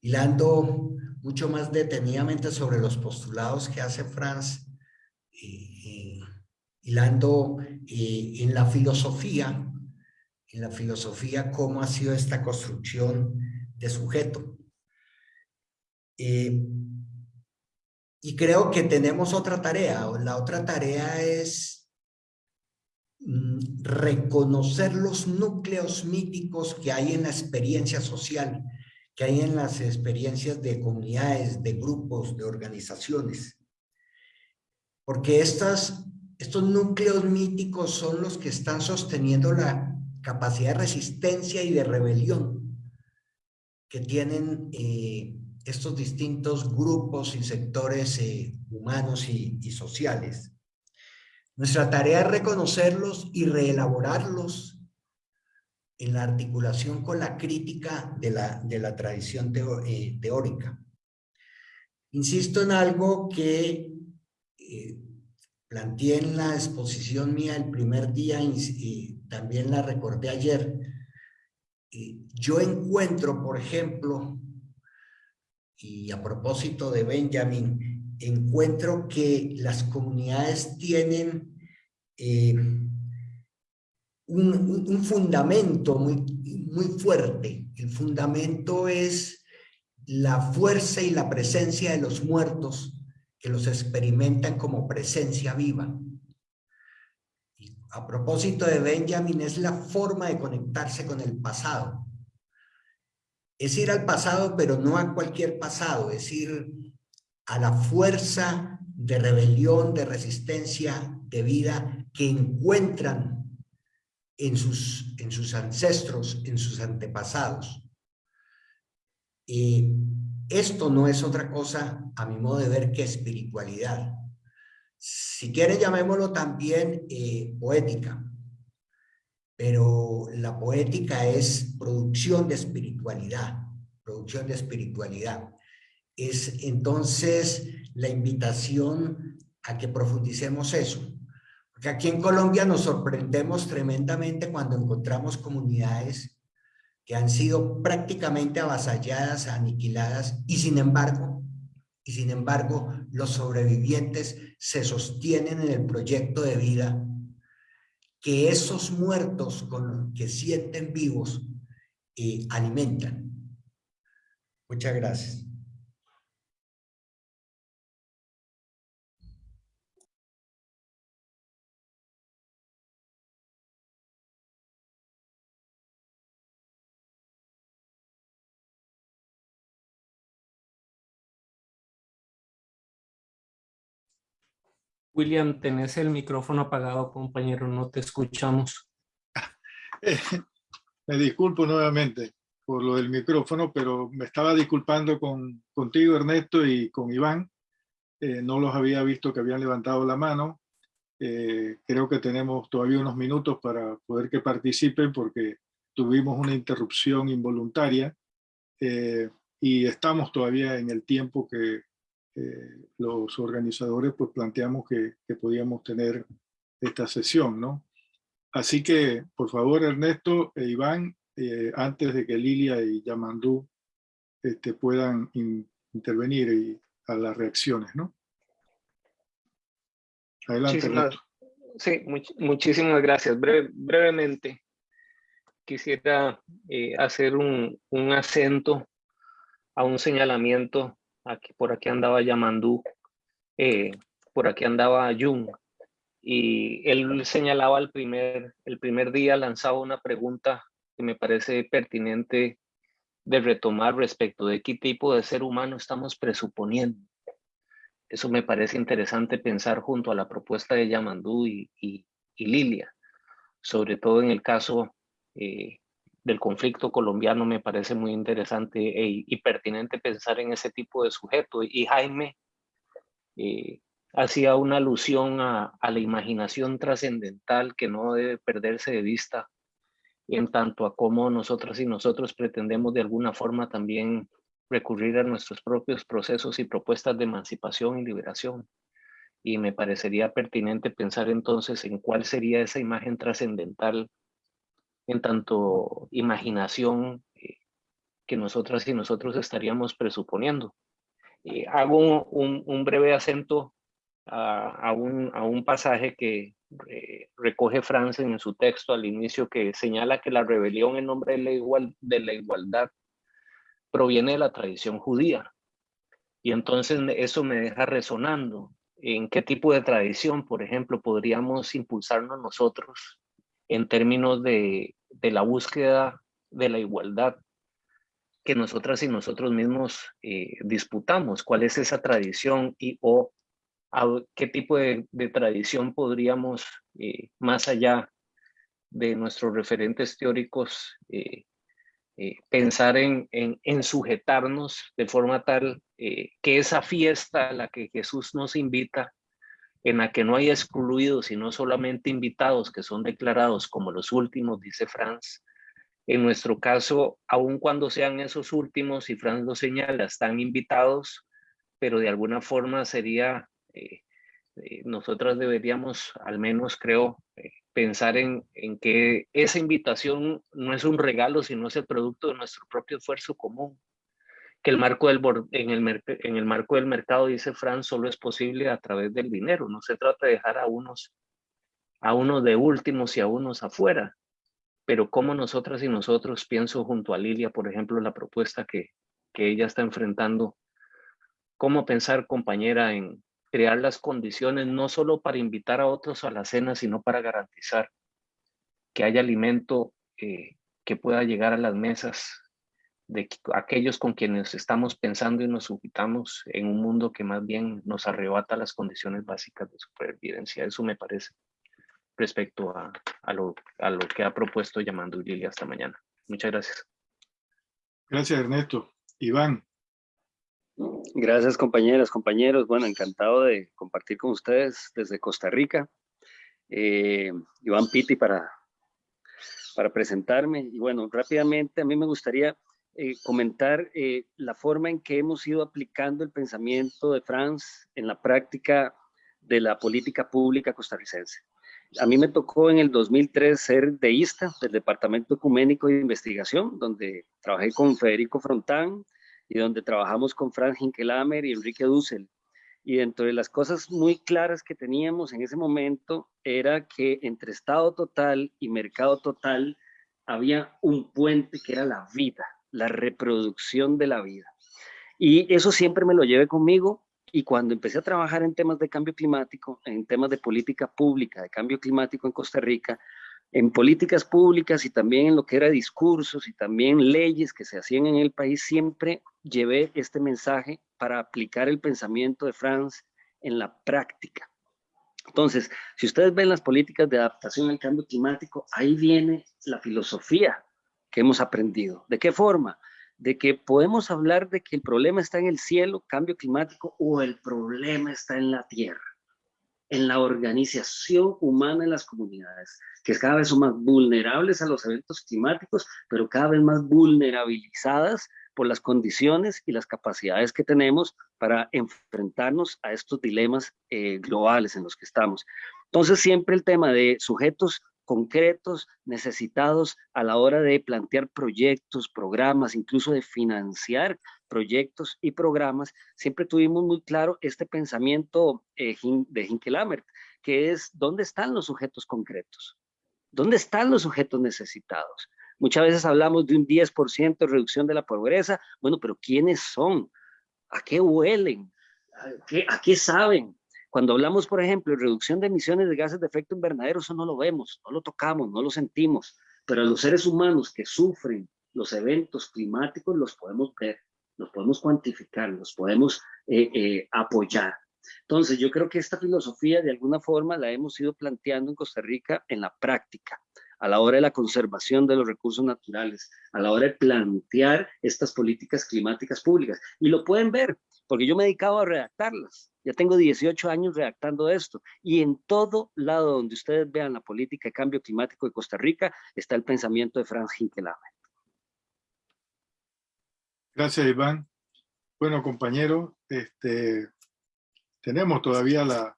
hilando mucho más detenidamente sobre los postulados que hace Franz, hilando en la filosofía, en la filosofía cómo ha sido esta construcción de sujeto. Eh, y creo que tenemos otra tarea. La otra tarea es mm, reconocer los núcleos míticos que hay en la experiencia social, que hay en las experiencias de comunidades, de grupos, de organizaciones. Porque estas, estos núcleos míticos son los que están sosteniendo la capacidad de resistencia y de rebelión que tienen eh, estos distintos grupos y sectores eh, humanos y, sociales. Nuestra tarea es reconocerlos y reelaborarlos en la articulación con la crítica de la, de la tradición eh, teórica. Insisto en algo que planteé en la exposición mía el primer día y, también la recordé ayer. yo encuentro, por ejemplo, y a propósito de Benjamin, encuentro que las comunidades tienen eh, un, un, fundamento muy, muy fuerte. El fundamento es la fuerza y la presencia de los muertos que los experimentan como presencia viva. A propósito de Benjamin, es la forma de conectarse con el pasado es ir al pasado, pero no a cualquier pasado, es ir a la fuerza de rebelión, de resistencia, de vida que encuentran en sus, en sus ancestros, en sus antepasados. Y esto no es otra cosa, a mi modo de ver, que espiritualidad. Si quieren, llamémoslo también eh, poética. Pero la poética es producción de espiritualidad, producción de espiritualidad. Es entonces la invitación a que profundicemos eso. Porque aquí en Colombia nos sorprendemos tremendamente cuando encontramos comunidades que han sido prácticamente avasalladas, aniquiladas, y sin embargo, y sin embargo, los sobrevivientes se sostienen en el proyecto de vida que esos muertos con que sienten vivos eh, alimentan. Muchas gracias. William, tenés el micrófono apagado, compañero, no te escuchamos. me disculpo nuevamente por lo del micrófono, pero me estaba disculpando con, contigo, Ernesto, y con Iván. Eh, no los había visto que habían levantado la mano. Eh, creo que tenemos todavía unos minutos para poder que participen porque tuvimos una interrupción involuntaria eh, y estamos todavía en el tiempo que, eh, los organizadores pues planteamos que, podíamos tener esta sesión, ¿no? Así que, por favor, Ernesto e Iván, eh, antes de que Lilia y Yamandú este, puedan intervenir y, a las reacciones, ¿no? Adelante, muchísimas, Sí, muchísimas gracias. brevemente, quisiera eh, hacer un, un acento a un señalamiento por aquí andaba Yamandú, eh, por aquí andaba Jung, y él señalaba el primer, el primer día, lanzaba una pregunta que me parece pertinente de retomar respecto de qué tipo de ser humano estamos presuponiendo. Eso me parece interesante pensar junto a la propuesta de Yamandú y, y, Lilia, sobre todo en el caso eh, del conflicto colombiano me parece muy interesante e, y pertinente pensar en ese tipo de sujeto. Y Jaime eh, hacía una alusión a, la imaginación trascendental que no debe perderse de vista en tanto a cómo nosotras y nosotros pretendemos de alguna forma también recurrir a nuestros propios procesos y propuestas de emancipación y liberación. Y me parecería pertinente pensar entonces en cuál sería esa imagen trascendental en tanto imaginación eh, que nosotras y nosotros estaríamos presuponiendo. Eh, hago un, breve acento a, un, pasaje que eh, recoge Franz en su texto al inicio que señala que la rebelión en nombre de la, igual, de la igualdad proviene de la tradición judía. Y entonces eso me deja resonando en qué tipo de tradición, por ejemplo, podríamos impulsarnos nosotros en términos de de la búsqueda de la igualdad que nosotras y nosotros mismos eh, disputamos, cuál es esa tradición y o qué tipo de, tradición podríamos, eh, más allá de nuestros referentes teóricos, eh, pensar en, en, sujetarnos de forma tal que esa fiesta a la que Jesús nos invita en la que no hay excluidos, sino solamente invitados que son declarados como los últimos, dice Franz. En nuestro caso, aun cuando sean esos últimos, y Franz lo señala, están invitados, pero de alguna forma sería, eh, eh, nosotras deberíamos, al menos creo, eh, pensar en, en que esa invitación no es un regalo, sino es el producto de nuestro propio esfuerzo común que el marco del, en, el, en el marco del mercado, dice Franz, solo es posible a través del dinero. No se trata de dejar a unos, a unos de últimos y a unos afuera. Pero como nosotras y nosotros, pienso junto a Lilia, por ejemplo, la propuesta que, que ella está enfrentando, cómo pensar, compañera, en crear las condiciones no solo para invitar a otros a la cena, sino para garantizar que haya alimento eh, que pueda llegar a las mesas de aquellos con quienes estamos pensando y nos ubicamos en un mundo que más bien nos arrebata las condiciones básicas de supervivencia. Eso me parece respecto a, a, lo, a lo que ha propuesto llamando Lilia esta mañana. Muchas gracias. Gracias, Ernesto. Iván. Gracias, compañeras, compañeros. Bueno, encantado de compartir con ustedes desde Costa Rica. Eh, Iván Piti para, para presentarme. Y bueno, rápidamente a mí me gustaría eh, comentar eh, la forma en que hemos ido aplicando el pensamiento de Franz en la práctica de la política pública costarricense. A mí me tocó en el 2003 ser deísta del Departamento Ecuménico de Investigación, donde trabajé con Federico Frontán y donde trabajamos con Franz Hinkelamer y Enrique Dussel. Y dentro de las cosas muy claras que teníamos en ese momento era que entre Estado total y mercado total había un puente que era la vida, la reproducción de la vida. Y eso siempre me lo llevé conmigo y cuando empecé a trabajar en temas de cambio climático, en temas de política pública, de cambio climático en Costa Rica, en políticas públicas y también en lo que era discursos y también leyes que se hacían en el país, siempre llevé este mensaje para aplicar el pensamiento de Franz en la práctica. Entonces, si ustedes ven las políticas de adaptación al cambio climático, ahí viene la filosofía que hemos aprendido. ¿De qué forma? De que podemos hablar de que el problema está en el cielo, cambio climático, o el problema está en la tierra, en la organización humana en las comunidades, que cada vez son más vulnerables a los eventos climáticos, pero cada vez más vulnerabilizadas por las condiciones y las capacidades que tenemos para enfrentarnos a estos dilemas eh, globales en los que estamos. Entonces siempre el tema de sujetos concretos, necesitados a la hora de plantear proyectos, programas, incluso de financiar proyectos y programas, siempre tuvimos muy claro este pensamiento eh, de Hinkelamer, que es dónde están los sujetos concretos, dónde están los sujetos necesitados. Muchas veces hablamos de un 10% de reducción de la pobreza, bueno, pero ¿quiénes son? ¿A qué huelen? ¿A qué, a qué saben? Cuando hablamos, por ejemplo, de reducción de emisiones de gases de efecto invernadero, eso no lo vemos, no lo tocamos, no lo sentimos, pero los seres humanos que sufren los eventos climáticos los podemos ver, los podemos cuantificar, los podemos eh, eh, apoyar. Entonces, yo creo que esta filosofía de alguna forma la hemos ido planteando en Costa Rica en la práctica, a la hora de la conservación de los recursos naturales, a la hora de plantear estas políticas climáticas públicas. Y lo pueden ver, porque yo me he dedicado a redactarlas. Ya tengo 18 años redactando esto y en todo lado donde ustedes vean la política de cambio climático de Costa Rica está el pensamiento de Franz Hinkelamer. Gracias, Iván. Bueno, compañero, este, tenemos todavía la,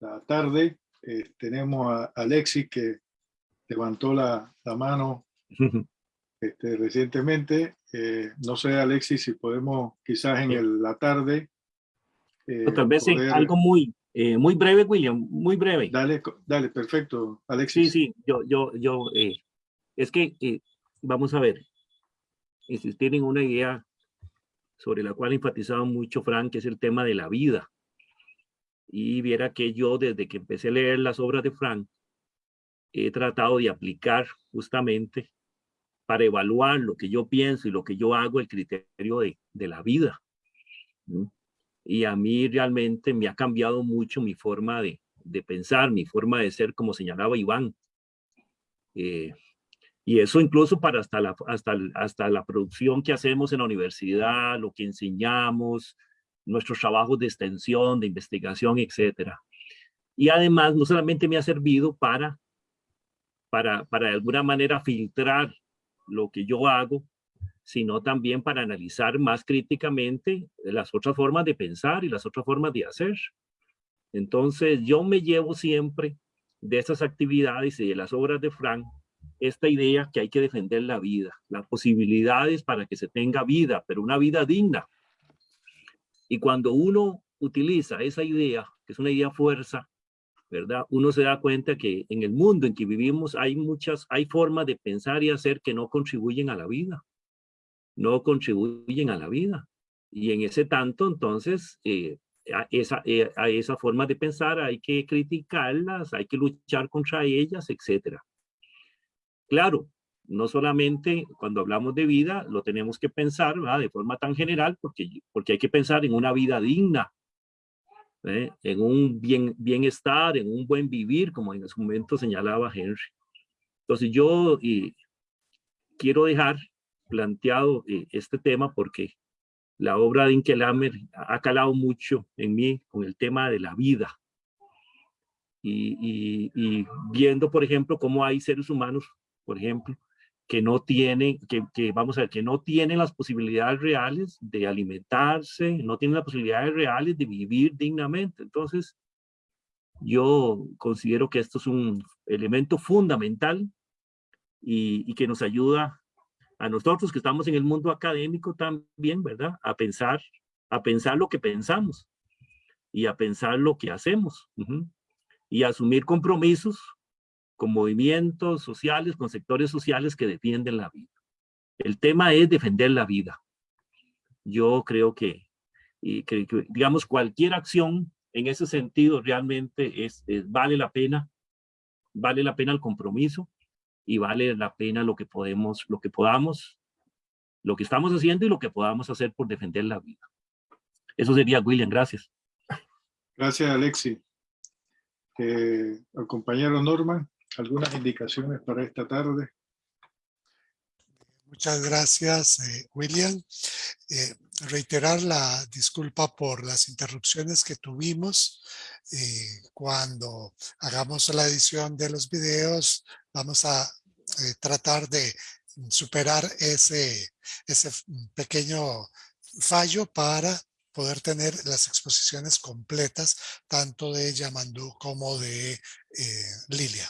la tarde. Eh, tenemos a Alexis que levantó la, la mano este, recientemente. Eh, no sé, Alexis, si podemos quizás en la tarde eh, tal vez algo muy, eh, muy breve, William, muy breve. Dale, dale, perfecto, Alexis. Sí, sí, yo, yo, yo, eh, es que, vamos a ver, si tienen una idea sobre la cual enfatizaba mucho Frank, que es el tema de la vida. Y viera que yo, desde que empecé a leer las obras de Frank, he tratado de aplicar justamente para evaluar lo que yo pienso y lo que yo hago, el criterio de, de la vida y a mí realmente me ha cambiado mucho mi forma de, de pensar, mi forma de ser, como señalaba Iván. Eh, y eso incluso para hasta la, hasta, hasta la producción que hacemos en la universidad, lo que enseñamos, nuestros trabajos de extensión, de investigación, etcétera. Y además, no solamente me ha servido para, para, para de alguna manera filtrar lo que yo hago, sino también para analizar más críticamente las otras formas de pensar y las otras formas de hacer. Entonces, yo me llevo siempre de esas actividades y de las obras de Frank esta idea que hay que defender la vida, las posibilidades para que se tenga vida, pero una vida digna. Y cuando uno utiliza esa idea, que es una idea fuerza, ¿verdad? Uno se da cuenta que en el mundo en que vivimos hay muchas, hay formas de pensar y hacer que no contribuyen a la vida no contribuyen a la vida. Y en ese tanto, entonces, eh, a, esa, eh, a esa forma de pensar hay que criticarlas, hay que luchar contra ellas, etc. Claro, no solamente cuando hablamos de vida lo tenemos que pensar de forma tan general porque, porque hay que pensar en una vida digna. ¿eh? en un bien, bienestar, en un buen vivir, como en su momento señalaba Henry. Entonces yo y quiero dejar planteado eh, este tema porque la obra de Inkelammer ha calado mucho en mí con el tema de la vida. Y, y, viendo, por ejemplo, cómo hay seres humanos, por ejemplo, que no tienen, que, que, vamos a ver, que no tienen las posibilidades reales de alimentarse, no tienen las posibilidades reales de vivir dignamente. Entonces, yo considero que esto es un elemento fundamental y, y que nos ayuda a nosotros que estamos en el mundo académico también, ¿verdad? A pensar, a pensar lo que pensamos y a pensar lo que hacemos y a asumir compromisos con movimientos sociales, con sectores sociales que defienden la vida. El tema es defender la vida. Yo creo que, y que, digamos, cualquier acción en ese sentido realmente es, vale la pena, vale la pena el compromiso y vale la pena lo que podemos, lo que podamos, lo que estamos haciendo y lo que podamos hacer por defender la vida. Eso sería, William, gracias. Gracias, Alexi. Eh, al compañero Norman, algunas indicaciones para esta tarde. Muchas gracias, eh, William. Eh, reiterar la disculpa por las interrupciones que tuvimos. cuando hagamos la edición de los videos, vamos a eh, tratar de superar ese, ese pequeño fallo para poder tener las exposiciones completas tanto de Yamandú como de eh, Lilia.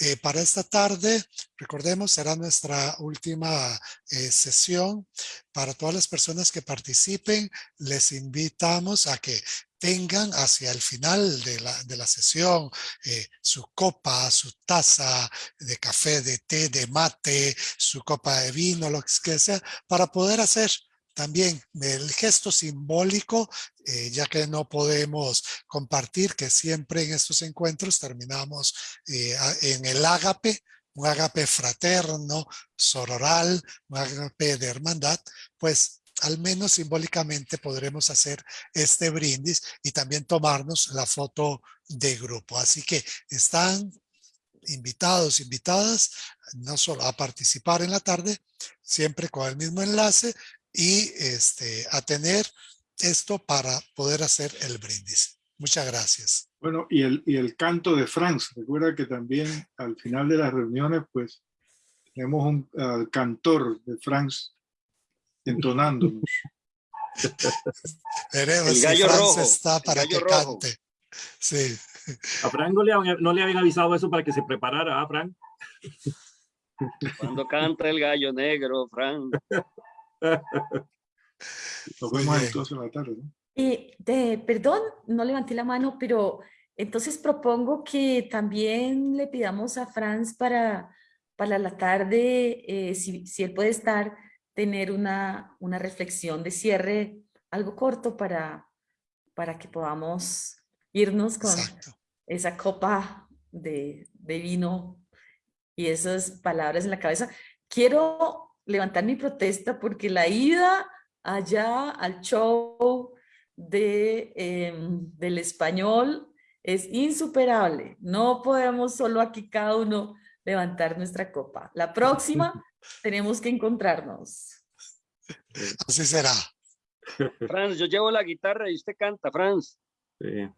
Eh, para esta tarde, recordemos, será nuestra última sesión. Para todas las personas que participen, les invitamos a que tengan hacia el final de la, de la sesión eh, su copa, su taza de café, de té, de mate, su copa de vino, lo que sea, para poder hacer también el gesto simbólico, eh, ya que no podemos compartir que siempre en estos encuentros terminamos eh, en el ágape, un ágape fraterno, sororal, un ágape de hermandad, pues al menos simbólicamente podremos hacer este brindis y también tomarnos la foto de grupo. Así que están invitados, invitadas, no solo a participar en la tarde, siempre con el mismo enlace y este, a tener esto para poder hacer el brindis. Muchas gracias. Bueno, y el, y el canto de Franz. Recuerda que también al final de las reuniones, pues, tenemos un cantor de Franz entonándonos. Veremos el gallo si rojo, está para que rojo. cante. Sí. A Frank no le, no le, habían avisado eso para que se preparara, ¿ah, Frank? Cuando canta el gallo negro, Frank. Nos vemos entonces en la tarde. ¿no? Eh, de, perdón, no levanté la mano, pero entonces propongo que también le pidamos a Franz para, para la tarde, eh, si, si él puede estar, tener una, una reflexión de cierre, algo corto para, para que podamos irnos con esa copa de, de vino y esas palabras en la cabeza. Quiero levantar mi protesta porque la ida allá al show de, em, del español es insuperable. No podemos solo aquí cada uno levantar nuestra copa. La próxima tenemos que encontrarnos. Así será. Franz, yo llevo la guitarra y usted canta, Franz. Sí.